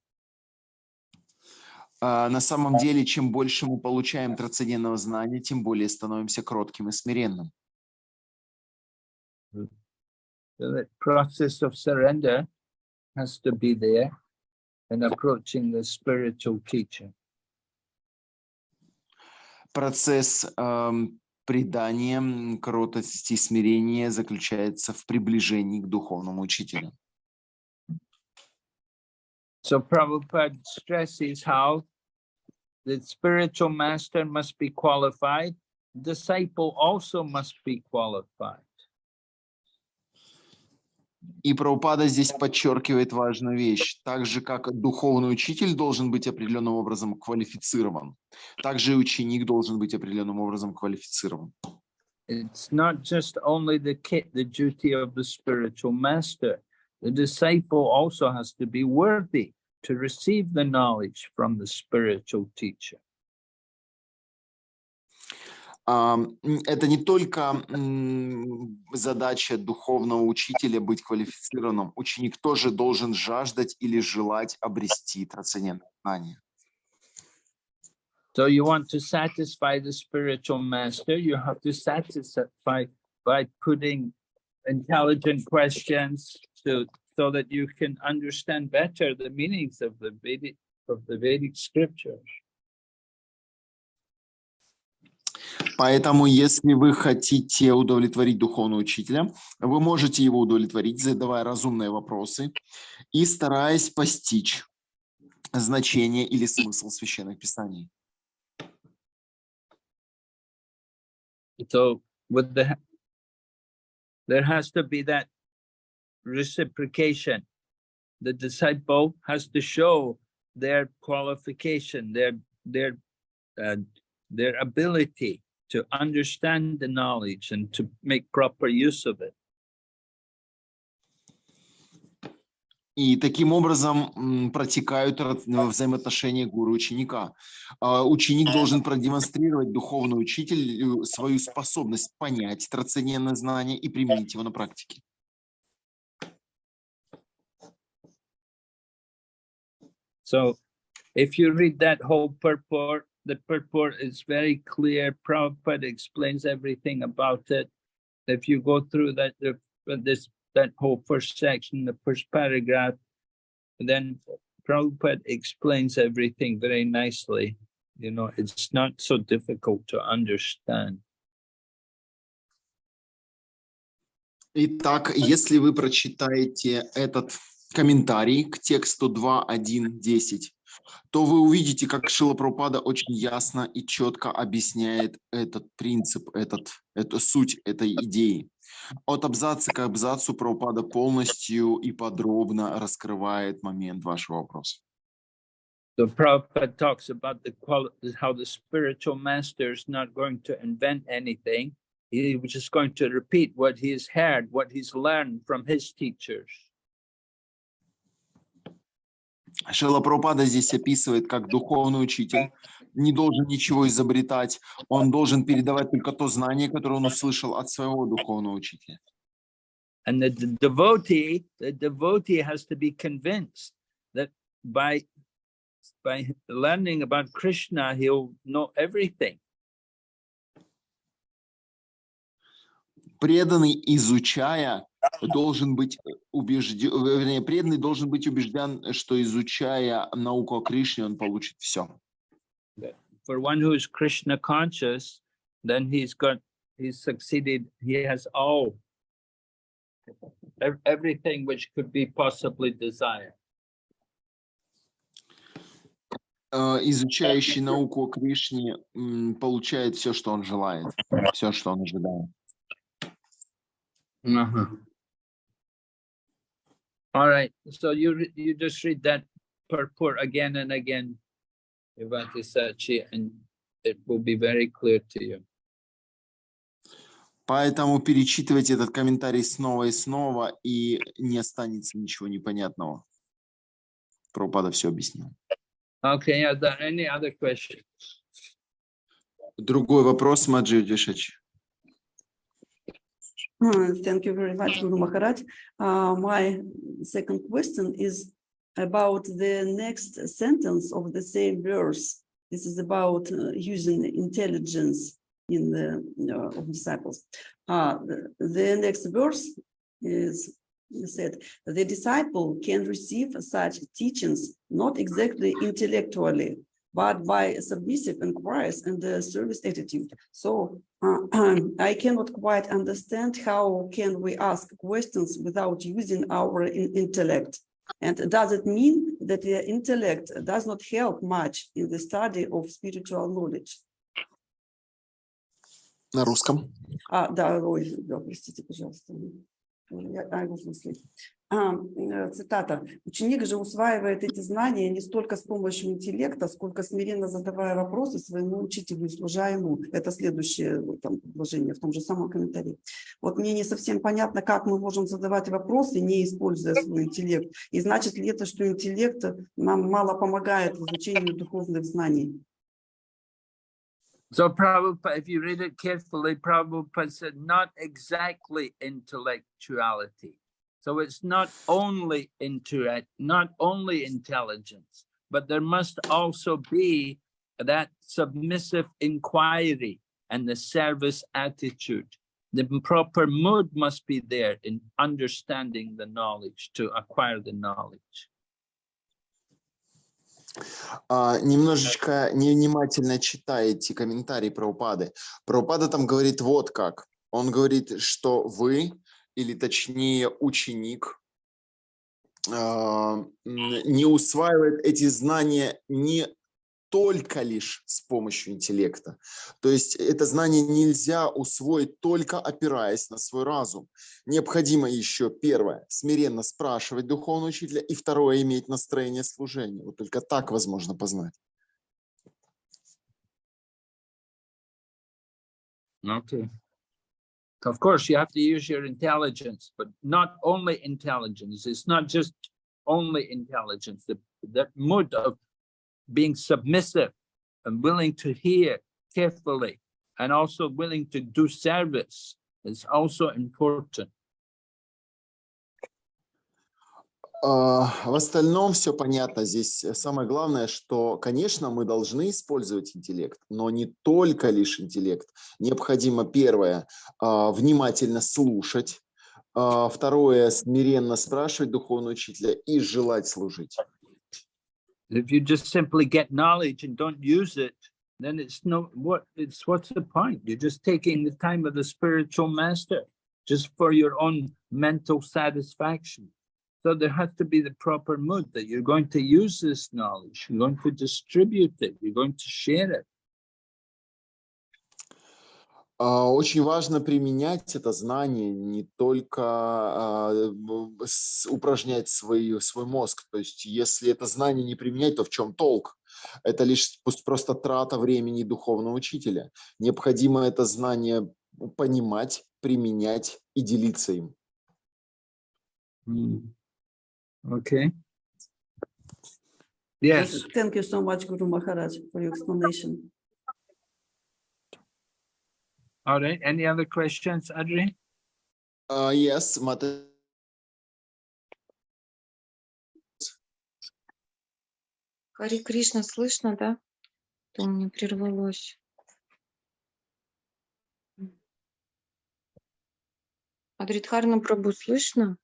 [SPEAKER 2] А, На самом деле, чем больше мы получаем трансцендентного знания, тем более становимся кротким и смиренным.
[SPEAKER 1] So that process of surrender has to be there in approaching the spiritual teacher.
[SPEAKER 2] Процесс эм, предания, м, кротости и смирения заключается в приближении к духовному учителю.
[SPEAKER 1] So Prabhupada stresses how the spiritual master must be qualified, disciple also must be qualified.
[SPEAKER 2] И Прабхупада здесь подчеркивает важную вещь. Так же, как духовный учитель должен быть определенным образом квалифицирован, также и ученик должен быть определенным образом квалифицирован.
[SPEAKER 1] It's not just only the kit, the duty of the spiritual master. The disciple also has to be worthy to receive the knowledge from the spiritual teacher.
[SPEAKER 2] Это не только задача духовного учителя быть квалифицированным. Ученик тоже должен жаждать или желать обрести трансцендентное знание.
[SPEAKER 1] So you want to satisfy the spiritual master, you have to satisfy by putting intelligent questions to so that you can understand better the meanings of the Vedic of the Vedic scriptures.
[SPEAKER 2] Поэтому, если вы хотите удовлетворить духовного учителя, вы можете его удовлетворить, задавая разумные вопросы и стараясь постичь значение или смысл священных писаний.
[SPEAKER 1] So with the, there has to be that reciprocation. The disciple has to show their qualification, their, their, uh, their ability to understand the knowledge and to make proper use of it.
[SPEAKER 2] И таким образом протекают ну, взаимоотношения гуру и ученика. А, Ученик должен продемонстрировать духовному учителю свою способность понять трансцендентное знание и применить его на практике.
[SPEAKER 1] So if you read that whole purport, the purport is very clear. Prabhupada explains everything about it. If you go through that, the- this, that whole first section, the first paragraph, then Prabhupada explains everything very nicely. You know, it's not so difficult to understand.
[SPEAKER 2] Итак, если вы прочитаете этот комментарий к тексту 2.1.10, то вы увидите, как Шила Прабхупада очень ясно и четко объясняет этот принцип, этот, эту суть этой идеи. От абзаца к абзацу Прабхупада полностью и подробно раскрывает момент вашего вопроса.
[SPEAKER 1] So Prabhupada talks about the qual how the spiritual master is not going to invent anything. He was just going to repeat what he's heard, what he's learned from his teachers.
[SPEAKER 2] Шила Прабхупада здесь описывает, как духовный учитель не должен ничего изобретать, он должен передавать только то знание, которое он услышал от своего духовного учителя.
[SPEAKER 1] And the devotee, the devotee has to be convinced that by by learning about Krishna, he'll know everything.
[SPEAKER 2] преданный, изучая, должен быть убежден, вернее, преданный должен быть убежден, что изучая науку о Кришне, он получит все.
[SPEAKER 1] For one who is Krishna conscious, then he's got, he's succeeded, he has all, ev- everything which could be possibly desired.
[SPEAKER 2] Э, Изучающий науку о Кришне м, получает все, что он желает, все, что он ожидает.
[SPEAKER 1] All right, so you, you just read that purport again and again, Ivati Sachi, and it will be very clear to you.
[SPEAKER 2] Поэтому перечитывайте этот комментарий снова и снова, и не останется ничего непонятного. Прабхупада все объяснил.
[SPEAKER 1] Okay, are there any other questions?
[SPEAKER 2] Другой вопрос, Маджи Дешач.
[SPEAKER 4] Thank you very much, Guru Maharaj. Uh, My second question is about the next sentence of the same verse. This is about uh, using intelligence in the uh, of disciples. Uh, the next verse is said, the disciple can receive such teachings not exactly intellectually, but by submissive inquiries and the service attitude. So uh, I cannot quite understand how can we ask questions without using our in- intellect? And does it mean that the intellect does not help much in the study of spiritual knowledge?
[SPEAKER 2] На русском.
[SPEAKER 4] А, да, ой, да, простите, пожалуйста. А, э, Цитата. Ученик же усваивает эти знания не столько с помощью интеллекта, сколько смиренно задавая вопросы своему учителю и служа ему. Это следующее вот, там, предложение в том же самом комментарии. Вот мне не совсем понятно, как мы можем задавать вопросы, не используя свой интеллект. И значит ли это, что интеллект нам мало помогает в изучении духовных знаний?
[SPEAKER 1] So Prabhupada, if you read it carefully, Prabhupada said not exactly intellectuality. So it's not only intellect, not only intelligence, but there must also be that submissive inquiry and the service attitude. The proper mood must be there in understanding the knowledge, to acquire the knowledge.
[SPEAKER 2] А, немножечко невнимательно читаете комментарии про упады. Про там говорит вот как. Он говорит, что вы, или точнее ученик, а, не усваивает эти знания не только лишь с помощью интеллекта. То есть это знание нельзя усвоить только опираясь на свой разум. Необходимо еще, первое, смиренно спрашивать духовного учителя, и второе, иметь настроение служения. Вот только так возможно познать.
[SPEAKER 1] Okay. Of course, you have to use your intelligence, but not only intelligence. It's not just only intelligence. The, the mood of being submissive and willing to hear carefully and also willing to do service is also important.
[SPEAKER 2] В остальном все понятно. Здесь самое главное, что, конечно, мы должны использовать интеллект, но не только лишь интеллект. Необходимо, первое, внимательно слушать, второе, смиренно спрашивать духовного учителя и желать служить.
[SPEAKER 1] If you just simply get knowledge and don't use it, then it's no what it's what's the point? You're just taking the time of the spiritual master just for your own mental satisfaction. So there has to be the proper mood that you're going to use this knowledge, you're going to distribute it, you're going to share it.
[SPEAKER 2] А, очень важно применять это знание, не только а, упражнять свой, свой мозг. То есть если это знание не применять, то в чем толк? Это лишь просто трата времени духовного учителя. Необходимо это знание понимать, применять и делиться им.
[SPEAKER 1] Okay. Yes.
[SPEAKER 4] Thank you so much, Guru Maharaj, for your explanation.
[SPEAKER 1] All right, any other questions, Adri?
[SPEAKER 2] Uh, yes, Mata.
[SPEAKER 3] Хари Кришна, слышно, да? То мне прервалось. Адритхарна Прабу, слышно?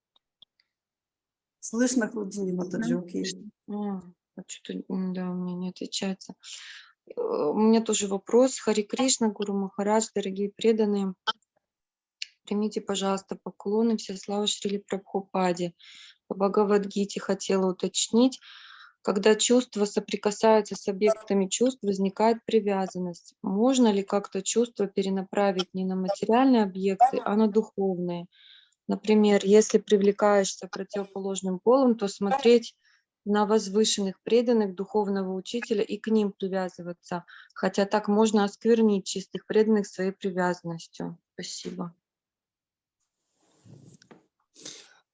[SPEAKER 4] Слышно, Худини Матаджи, окей.
[SPEAKER 3] А, а что-то, да, у меня не отвечается. Э, у меня тоже вопрос. Хари Кришна, Гуру Махарадж, дорогие преданные. Примите, пожалуйста, поклоны. Все слава Шрили Прабхупаде. По Бхагавадгите хотела уточнить. Когда чувства соприкасаются с объектами чувств, возникает привязанность. Можно ли как-то чувство перенаправить не на материальные объекты, а на духовные? Например, если привлекаешься противоположным полом, то смотреть на возвышенных преданных духовного учителя и к ним привязываться, хотя так можно осквернить чистых преданных своей привязанностью. Спасибо.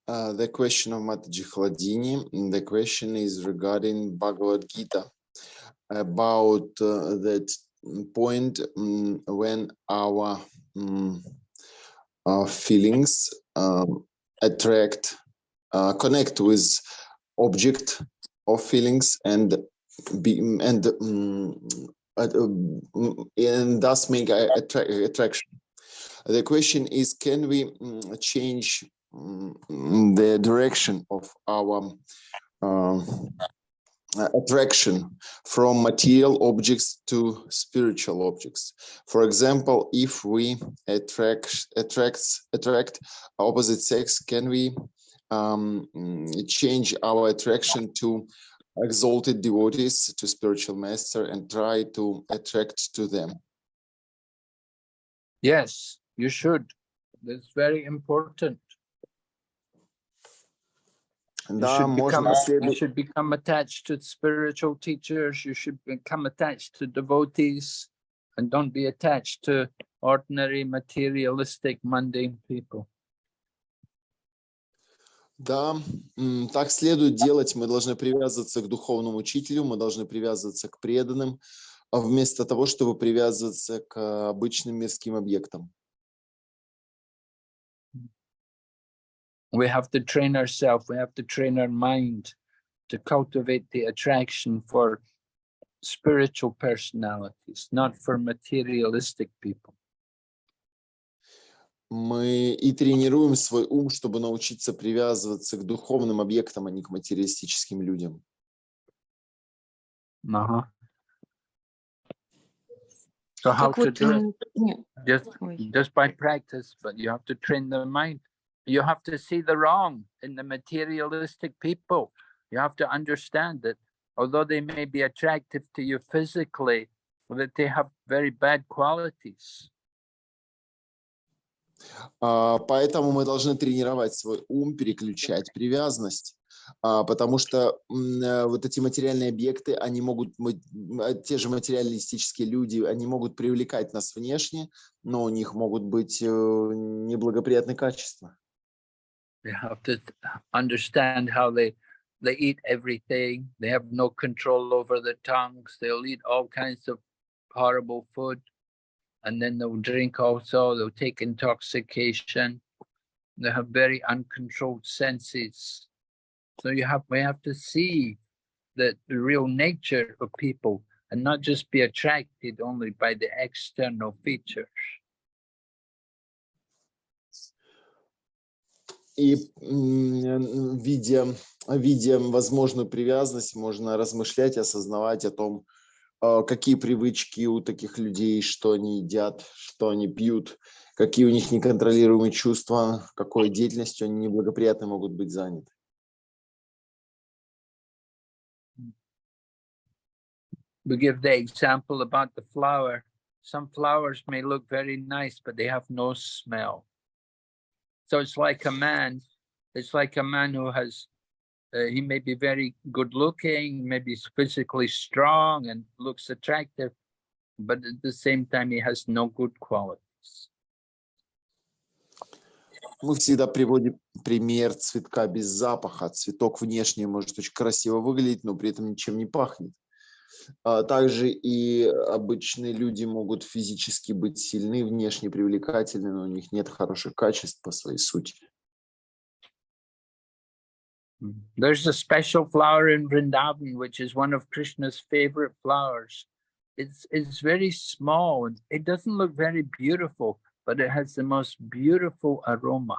[SPEAKER 2] Uh, the question of Mataji Khladini, the question is regarding Bhagavad Gita, about uh, that point um, when our, um, our feelings um, attract, uh, connect with object of feelings and be and um, and thus make attra attraction. The question is, can we um, change um, the direction of our uh, attraction from material objects to spiritual objects. For example, if we attract attracts attract opposite sex, can we um, mm, change our attraction to exalted devotees, to spiritual master, and try to attract to them.
[SPEAKER 1] Yes, you should. That's very important. You should, become, you should become attached to spiritual teachers, you should become attached to devotees, and don't be attached to ordinary materialistic mundane people.
[SPEAKER 2] Да, так следует делать. Мы должны привязываться к духовному учителю, мы должны привязываться к преданным, а вместо того, чтобы привязываться к обычным мирским объектам.
[SPEAKER 1] We have to train ourselves, we have to train our mind to cultivate the attraction for spiritual personalities, not for materialistic people.
[SPEAKER 2] Мы и тренируем свой ум, чтобы научиться привязываться к духовным объектам, а не к материалистическим людям.
[SPEAKER 1] Uh-huh. So how to do it? Just just by practice, but you have to train the mind. You have to see the wrong in the materialistic people. You have to understand that although they may be attractive to you physically, that they have very bad qualities.
[SPEAKER 2] А, Поэтому мы должны тренировать свой ум, переключать привязанность, А, потому что э, вот эти материальные объекты, они могут, а, те же материалистические люди, они могут привлекать нас внешне, но у них могут быть э, неблагоприятные качества.
[SPEAKER 1] You have to understand how they they eat everything. They have no control over their tongues. They'll eat all kinds of horrible food, and then they'll drink also. They'll take intoxication. They have very uncontrolled senses. So you have we have to see the, the real nature of people and not just be attracted only by the external features.
[SPEAKER 2] И м, видя, видя возможную привязанность, можно размышлять, осознавать о том, а, какие привычки у таких людей, что они едят, что они пьют, какие у них неконтролируемые чувства, какой деятельностью они неблагоприятно могут быть заняты.
[SPEAKER 1] we give the example about the flower. Some flowers may look very nice, but they have no smell. So it's like a man, it's like a man who has, uh, he may be very good looking, maybe physically strong and looks attractive, but at the same time, he has no good qualities.
[SPEAKER 2] Мы всегда приводим пример цветка без запаха. Цветок внешне может очень красиво выглядеть, но при этом ничем не пахнет. А Также и обычные люди могут физически быть сильны, внешне привлекательны, но у них нет хороших качеств по своей сути.
[SPEAKER 1] Mm. There's a special flower in Vrindavan, which is one of Krishna's favorite flowers. It's, it's very small and it doesn't look very beautiful, but it has the most beautiful aroma.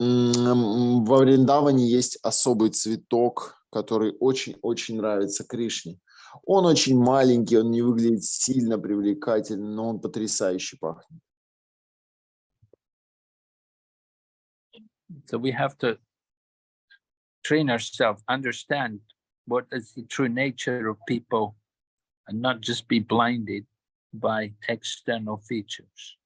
[SPEAKER 2] М, Во Вриндаване есть особый цветок, который очень-очень нравится Кришне. Он очень маленький, он не выглядит сильно привлекательно, но он потрясающе пахнет.
[SPEAKER 1] So we have to train ourselves, understand what is the true nature of people and not just be blinded by external features.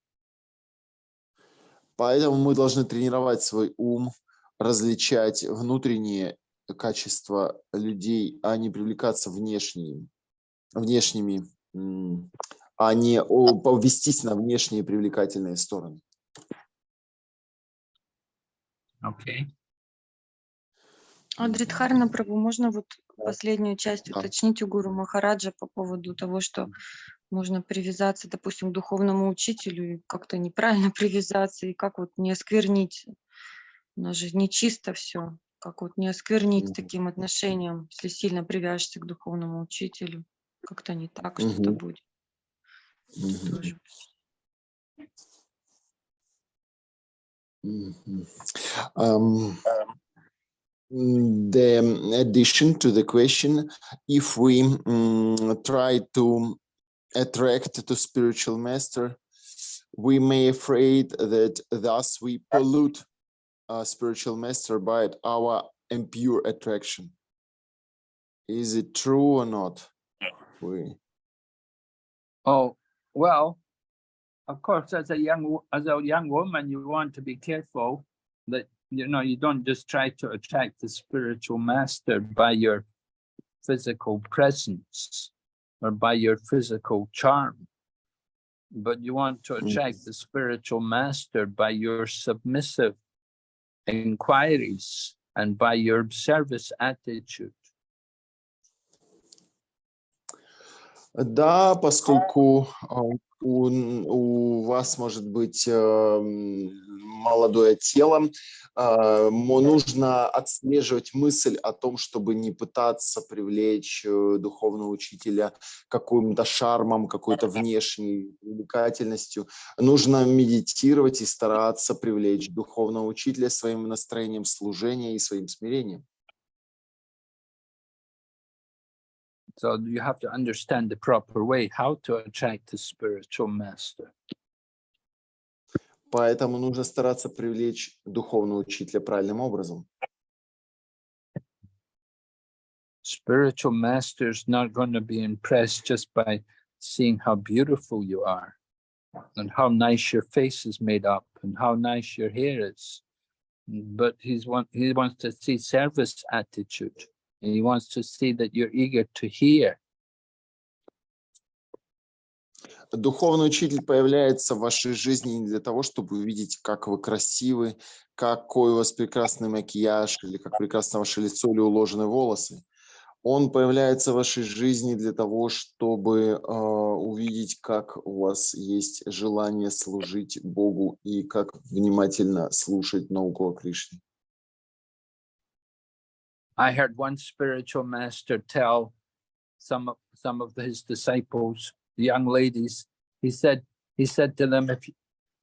[SPEAKER 2] Поэтому мы должны тренировать свой ум, различать внутренние качества людей, а не привлекаться внешними, внешними, м, а не о, повестись на внешние привлекательные стороны.
[SPEAKER 1] Okay.
[SPEAKER 3] Адридхарна Прабу, можно вот последнюю часть
[SPEAKER 2] Да.
[SPEAKER 3] уточнить у Гуру Махараджа по поводу того, что можно привязаться, допустим, к духовному учителю и как-то неправильно привязаться, и как вот не осквернить. У нас же нечисто все. Как вот не осквернить
[SPEAKER 2] Мгм.
[SPEAKER 3] таким отношением, если сильно привяжешься к духовному учителю. Как-то не так что-то
[SPEAKER 2] Мгм.
[SPEAKER 3] будет.
[SPEAKER 2] Мгм.
[SPEAKER 3] Тоже.
[SPEAKER 2] Mhm. Um, the addition to the question, if we mm, try to attract to spiritual master, we may afraid that thus we pollute a spiritual master by our impure attraction. Is it true or not? We,
[SPEAKER 1] Oh, well, of course, as a young wo- as a young woman, you want to be careful that you know you don't just try to attract the spiritual master by your physical presence or by your physical charm, but you want to
[SPEAKER 2] Mm.
[SPEAKER 1] attract the spiritual master by your submissive inquiries and by your service attitude.
[SPEAKER 2] Да, поскольку а, у, у вас может быть эм, молодое тело, мо- нужно отслеживать мысль о том, чтобы не пытаться привлечь э, духовного учителя каким-то шармом, какой-то внешней привлекательностью. Нужно медитировать и стараться привлечь духовного учителя своим настроением служения и своим смирением.
[SPEAKER 1] So you have to understand the proper way how to attract the spiritual master.
[SPEAKER 2] Поэтому нужно стараться привлечь духовного учителя правильным образом.
[SPEAKER 1] Spiritual master's not going to be impressed just by seeing how beautiful you are and how nice your face is made up and how nice your hair is. But he's want, he wants to see service attitude. And he wants to see that you're eager to hear.
[SPEAKER 2] Духовный учитель появляется в вашей жизни не для того, чтобы увидеть, как вы красивы, какой у вас прекрасный макияж, или как прекрасно ваше лицо или уложены волосы. Он появляется в вашей жизни для того, чтобы э, увидеть, как у вас есть желание служить Богу и как внимательно слушать науку о Кришне.
[SPEAKER 1] I heard one spiritual master tell some of some of his disciples, the young ladies, he said, he said to them, if,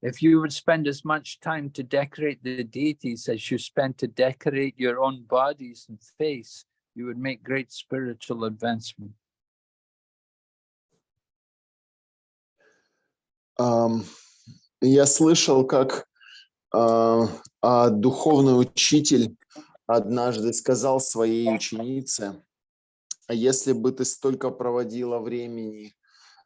[SPEAKER 1] if you would spend as much time to decorate the deities as you spend to decorate your own bodies and face, you would make great spiritual advancement.
[SPEAKER 2] Ам, Я слышал, как а, а, духовный учитель однажды сказал своей ученице, «А если бы ты столько проводила времени,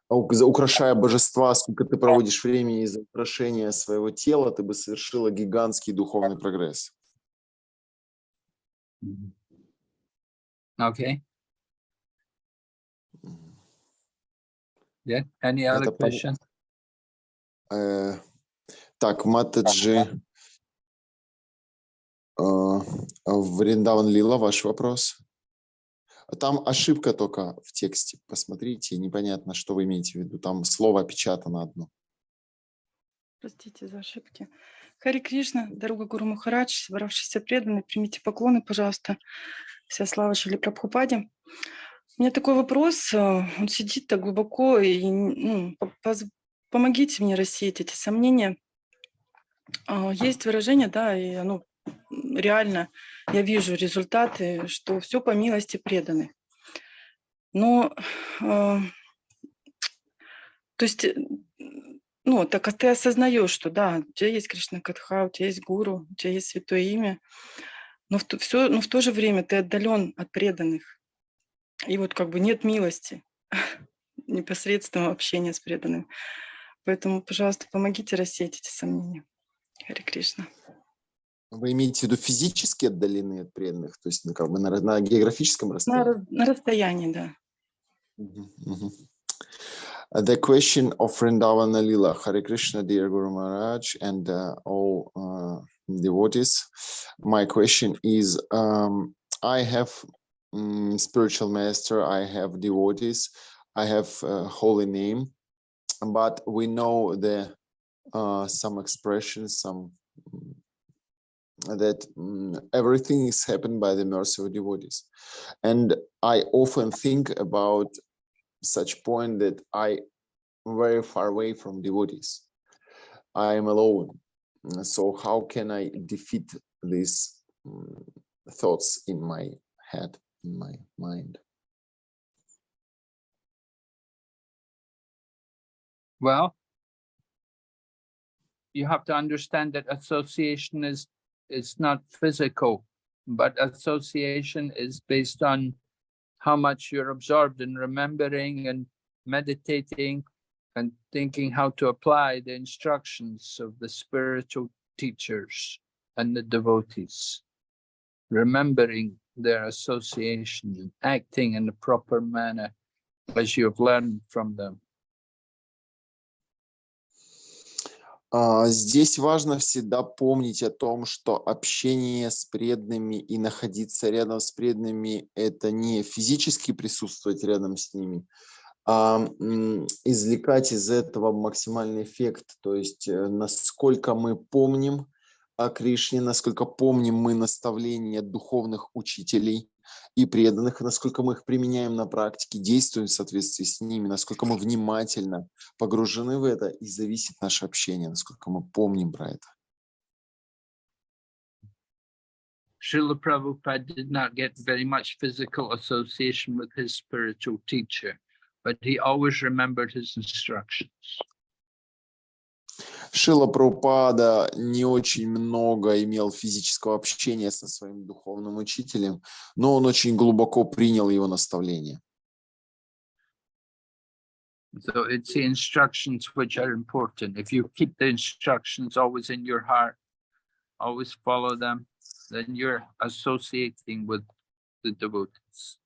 [SPEAKER 2] украшая божества, сколько ты проводишь времени за украшение своего тела, ты бы совершила гигантский духовный прогресс.
[SPEAKER 1] Okay, yeah, any other
[SPEAKER 2] Это
[SPEAKER 1] question?
[SPEAKER 2] Э, Так, Матаджи Вриндаван Лила, ваш вопрос. Там ошибка только в тексте. Посмотрите, непонятно, что вы имеете в виду. Там слово опечатано одно.
[SPEAKER 6] Простите за ошибки. Хари Кришна, дорога Гуру Махарадж, собравшиеся преданные, примите поклоны, пожалуйста. Вся слава Шили Прабхупаде. У меня такой вопрос. э, Он сидит так глубоко, и ну, помогите мне рассеять эти сомнения. А, Есть выражение, да, и оно реально, я вижу результаты, что все по милости преданных. Но, э, то есть, э, ну, так как ты осознаешь, что да, у тебя есть Кришна Катха, у тебя есть гуру, у тебя есть святое имя, но в, то, все, но в то же время ты отдален от преданных. И вот как бы нет милости, непосредственного общения с преданным. Поэтому, пожалуйста, помогите рассеять эти сомнения. Хари Кришна.
[SPEAKER 2] Вы имеете в виду физически отдаленные от преданных, то есть ну, как бы на, на географическом
[SPEAKER 6] На,
[SPEAKER 2] расстоянии?
[SPEAKER 6] раз- на расстоянии, да.
[SPEAKER 2] Mhm, mhm. Uh, The question of Vrindavana Lila, Hare Krishna, dear Guru Maharaj, and uh, all uh, devotees. My question is, um, I have mm, spiritual master, I have devotees, I have uh, holy name, but we know the uh, some expressions, some mm, that mm, everything is happened by the mercy of devotees. And I often think about such point that I very far away from devotees. I am alone. So how can I defeat these mm, thoughts in my head, in my mind?
[SPEAKER 1] Well, you have to understand that association is is not physical, but association is based on how much you're absorbed in remembering and meditating and thinking how to apply the instructions of the spiritual teachers and the devotees. Remembering their association and acting in the proper manner as you have learned from them.
[SPEAKER 2] Здесь важно всегда помнить о том, что общение с преданными и находиться рядом с преданными– это не физически присутствовать рядом с ними, а извлекать из этого максимальный эффект. То есть э, насколько мы помним о Кришне, насколько помним мы наставления духовных учителей и преданных, насколько мы их применяем на практике, действуем в соответствии с ними, насколько мы внимательно погружены в это, и зависит наше общение, насколько мы помним про это.
[SPEAKER 1] Srila Prabhupada did not get very much physical association with his spiritual teacher, but he always remembered his instructions.
[SPEAKER 2] Шила Прабхупада не очень много имел физического общения со своим духовным учителем, но он очень глубоко принял его наставления.
[SPEAKER 1] So it's the instructions which are important. If you keep the instructions always in your heart, always follow them, then you're associating with the devotees.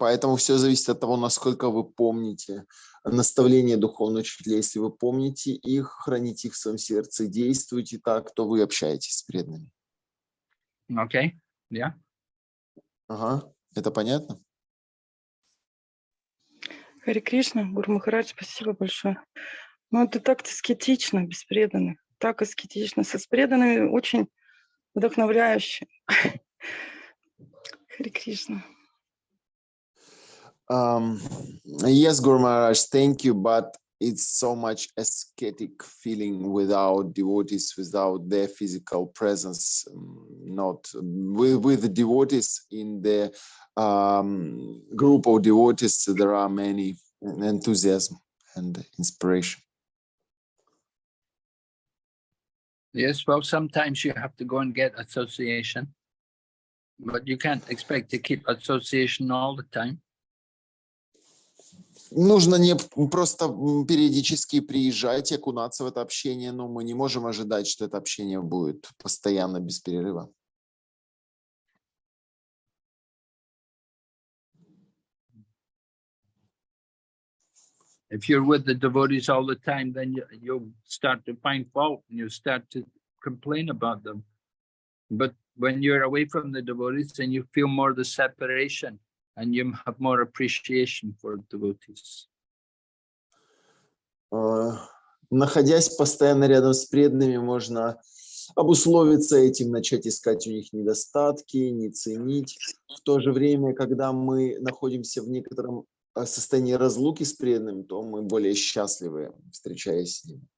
[SPEAKER 2] Поэтому все зависит от того, насколько вы помните наставления духовного учителя. Если вы помните их, храните их в своем сердце, действуйте так, то вы общаетесь с преданными.
[SPEAKER 1] Okay? Yeah.
[SPEAKER 2] Ага, это понятно?
[SPEAKER 6] Хари Кришна, Гуру Махарадж, спасибо большое. Ну, это так аскетично, без преданных. Так аскетично. Со с преданными очень вдохновляюще. Хари Кришна.
[SPEAKER 2] Um, yes, Guru Maharaj, thank you, but it's so much ascetic feeling without devotees, without their physical presence, um, not with, with the devotees in the um, group of devotees, there are many enthusiasm and inspiration.
[SPEAKER 1] Yes, well, sometimes you have to go and get association, but you can't expect to keep association all the time.
[SPEAKER 2] Нужно не просто периодически приезжать и окунаться в это общение, но мы не можем ожидать, что это общение будет постоянно без перерыва.
[SPEAKER 1] And. But when you're away from the devotees, then you feel more the separation and you have more appreciation for devotees.
[SPEAKER 2] Э, Находясь постоянно рядом с преданными, можно обусловиться этим, начать искать у них недостатки, не ценить. В то же время, когда мы находимся в некотором э, состоянии разлуки с преданными, то мы более счастливы, встречаясь с ними.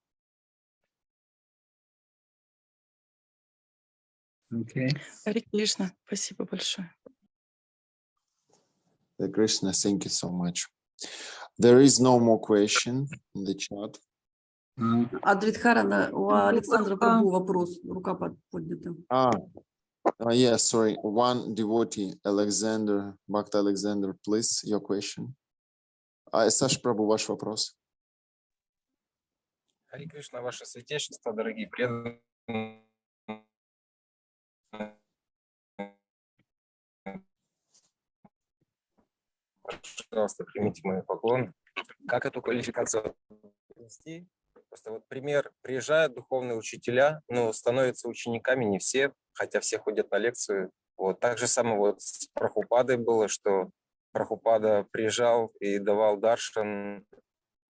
[SPEAKER 1] Okay.
[SPEAKER 6] Хари Кришна, спасибо большое.
[SPEAKER 2] Hare Krishna, thank you so much. There is no more question in the chat.
[SPEAKER 1] Uh,
[SPEAKER 4] А Дритхарана, у Александра Прабу вопрос, рука под- поднята.
[SPEAKER 2] Ah, uh, yeah, sorry. One devotee, Alexander, Bhakta Alexander, please, your question. А, Саш Прабу, ваш вопрос.
[SPEAKER 8] Хари Кришна, ваше святейшество, дорогие преданные. Пожалуйста, примите мой поклон. Как эту квалификацию привести? Просто вот пример. Приезжают духовные учителя, но становятся учениками не все, хотя все ходят на лекцию. Вот. Так же самое вот с Прабхупадой было, что Прабхупада приезжал и давал даршан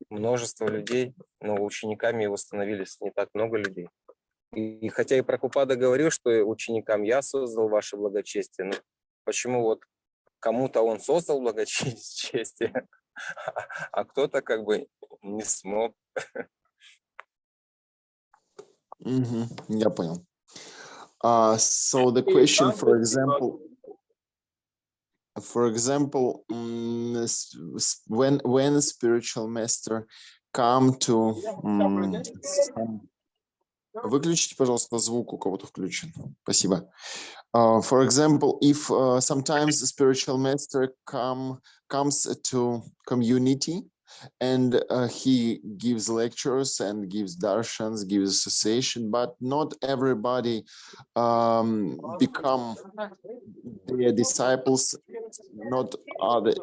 [SPEAKER 8] множество людей, но учениками его становились не так много людей. И, и хотя и Прабхупада говорил, что ученикам я создал ваше благочестие, но почему вот кому-то он создал благочестие, а кто-то как бы не смог.
[SPEAKER 2] Мгм, я понял. Uh, so the question, for example, for example, mm, when when a spiritual master come to some- Выключите, пожалуйста, звук, у кого-то включен. Спасибо. Uh, for example, if uh, sometimes a spiritual master come comes to community and uh, he gives lectures and gives darshans, gives association, but not everybody um, become their disciples, not other.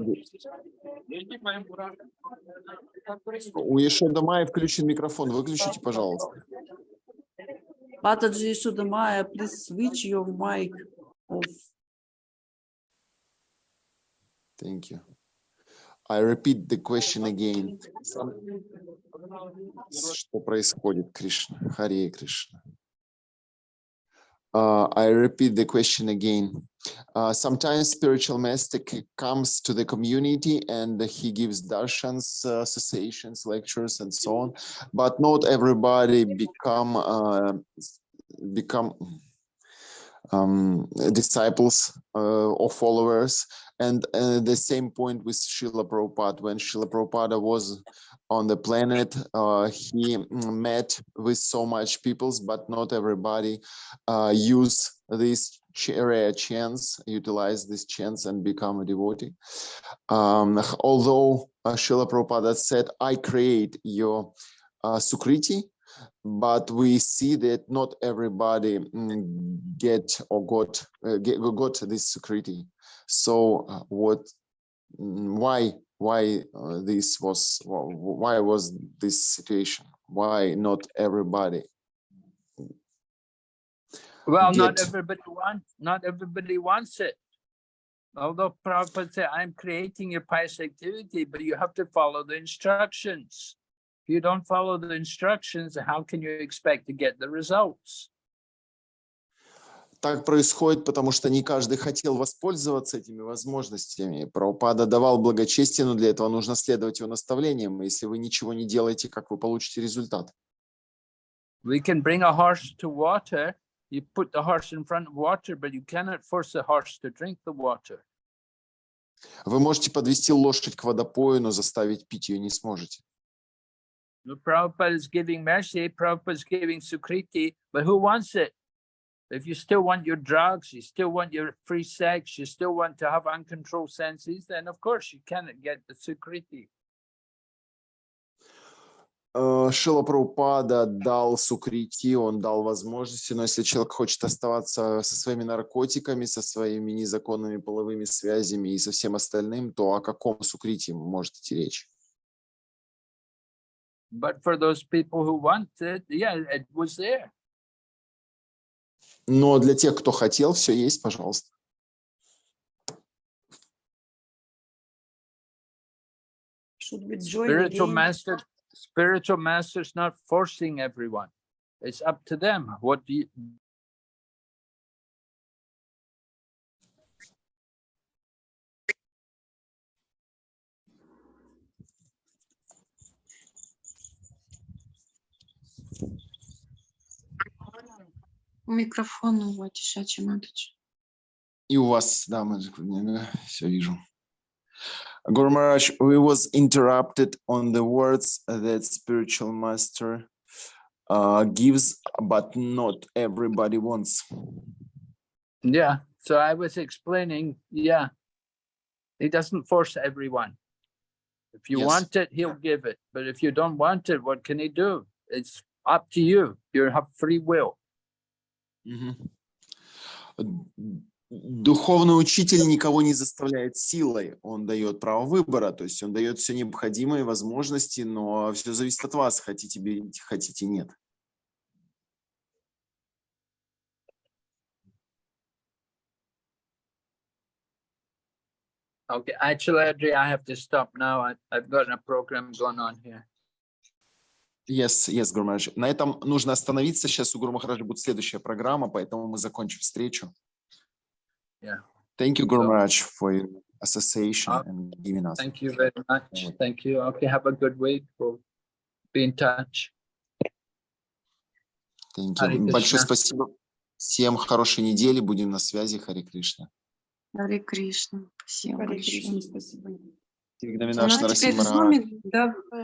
[SPEAKER 2] У Ешода Майи включен микрофон, выключите, пожалуйста.
[SPEAKER 4] Pataji Shudamaya, please switch your mic off.
[SPEAKER 2] Thank you. I repeat the question again. Some- Что происходит, Кришна? Харе Кришна. Uh, I repeat the question again. Uh, sometimes spiritual master c- comes to the community and he gives darshans, uh, associations, lectures, and so on. But not everybody become uh, become um, disciples uh, or followers. And uh, the same point with Srila Prabhupada. When Srila Prabhupada was on the planet, uh, he met with so much peoples, but not everybody use this ch- rare chance, utilize this chance and become a devotee. Um, although uh, Srila Prabhupada said, I create your uh, Sukriti, but we see that not everybody mm, get or got uh, get, got this security. So uh, what? mm, Why? Why uh, this was? Why was this situation? Why not everybody?
[SPEAKER 1] Well, not
[SPEAKER 2] get-
[SPEAKER 1] everybody wants, not everybody wants it. Although Prabhupada said, I'm creating your pious activity, but you have to follow the instructions. If you don't follow the instructions, how can you expect to get the results?
[SPEAKER 2] Так происходит, потому что не каждый хотел воспользоваться этими возможностями. Прабхупада давал благочестие, но для этого нужно следовать его наставлениям. Если вы ничего не делаете, как вы получите результат?
[SPEAKER 1] We can bring a horse to water. You put the horse in front of water, but you cannot force the horse to drink the water.
[SPEAKER 2] Вы можете подвести лошадь к водопою, но заставить пить ее не сможете.
[SPEAKER 1] The Prabhupada is giving mercy, Prabhupada is giving Sukriti, but who wants it? If you still want your drugs, you still want your free sex, you still want to have uncontrolled senses, then of course you cannot get the Sukriti.
[SPEAKER 2] Э, Шила Прабхупада дал сукрити, он дал возможности, но если человек хочет оставаться со своими наркотиками, со своими незаконными половыми связями и со всем остальным, то о каком сукрити может идти речь?
[SPEAKER 1] But for those people who want it, yeah, it was there.
[SPEAKER 2] Но для тех, кто хотел, все есть, пожалуйста.
[SPEAKER 1] Spiritual master, spiritual master's not forcing everyone. It's up to them. What do you,
[SPEAKER 3] Микрофон у Ватишачи Маточи.
[SPEAKER 2] И у вас, да, мы все вижу. Guru Maharaj, we was interrupted on the words that spiritual master uh, gives, but not everybody wants.
[SPEAKER 1] Yeah, so I was explaining, yeah, he doesn't force everyone. If you
[SPEAKER 2] yes.
[SPEAKER 1] want it, he'll give it. But if you don't want it, what can he do? It's up to you. You have free will.
[SPEAKER 2] Mm -hmm. Духовный учитель никого не заставляет силой, он дает право выбора, то есть он дает все необходимые возможности, но все зависит от вас, хотите берите, хотите нет.
[SPEAKER 1] Okay, actually, Adri, I have to stop now. I, I've got a program going on here.
[SPEAKER 2] Yes, yes, Гуру Махарадж. На этом нужно остановиться, сейчас у Гуру Махараджа будет следующая программа, поэтому мы закончим встречу.
[SPEAKER 1] Yeah.
[SPEAKER 2] Thank you, Guru
[SPEAKER 1] So-
[SPEAKER 2] Maharaj, for your association
[SPEAKER 1] Uh,
[SPEAKER 2] and giving us.
[SPEAKER 1] Thank you very much. Thank you. Okay, have a good week. We'll be in touch.
[SPEAKER 2] Thank you. Большое спасибо. Всем хорошей недели, будем на связи. Харе Кришна.
[SPEAKER 3] Харе Кришна. Спасибо
[SPEAKER 4] Харе
[SPEAKER 3] большое.
[SPEAKER 4] Кришна, спасибо.
[SPEAKER 2] Тигнаминаш
[SPEAKER 3] Ну, а теперь в зуме, да,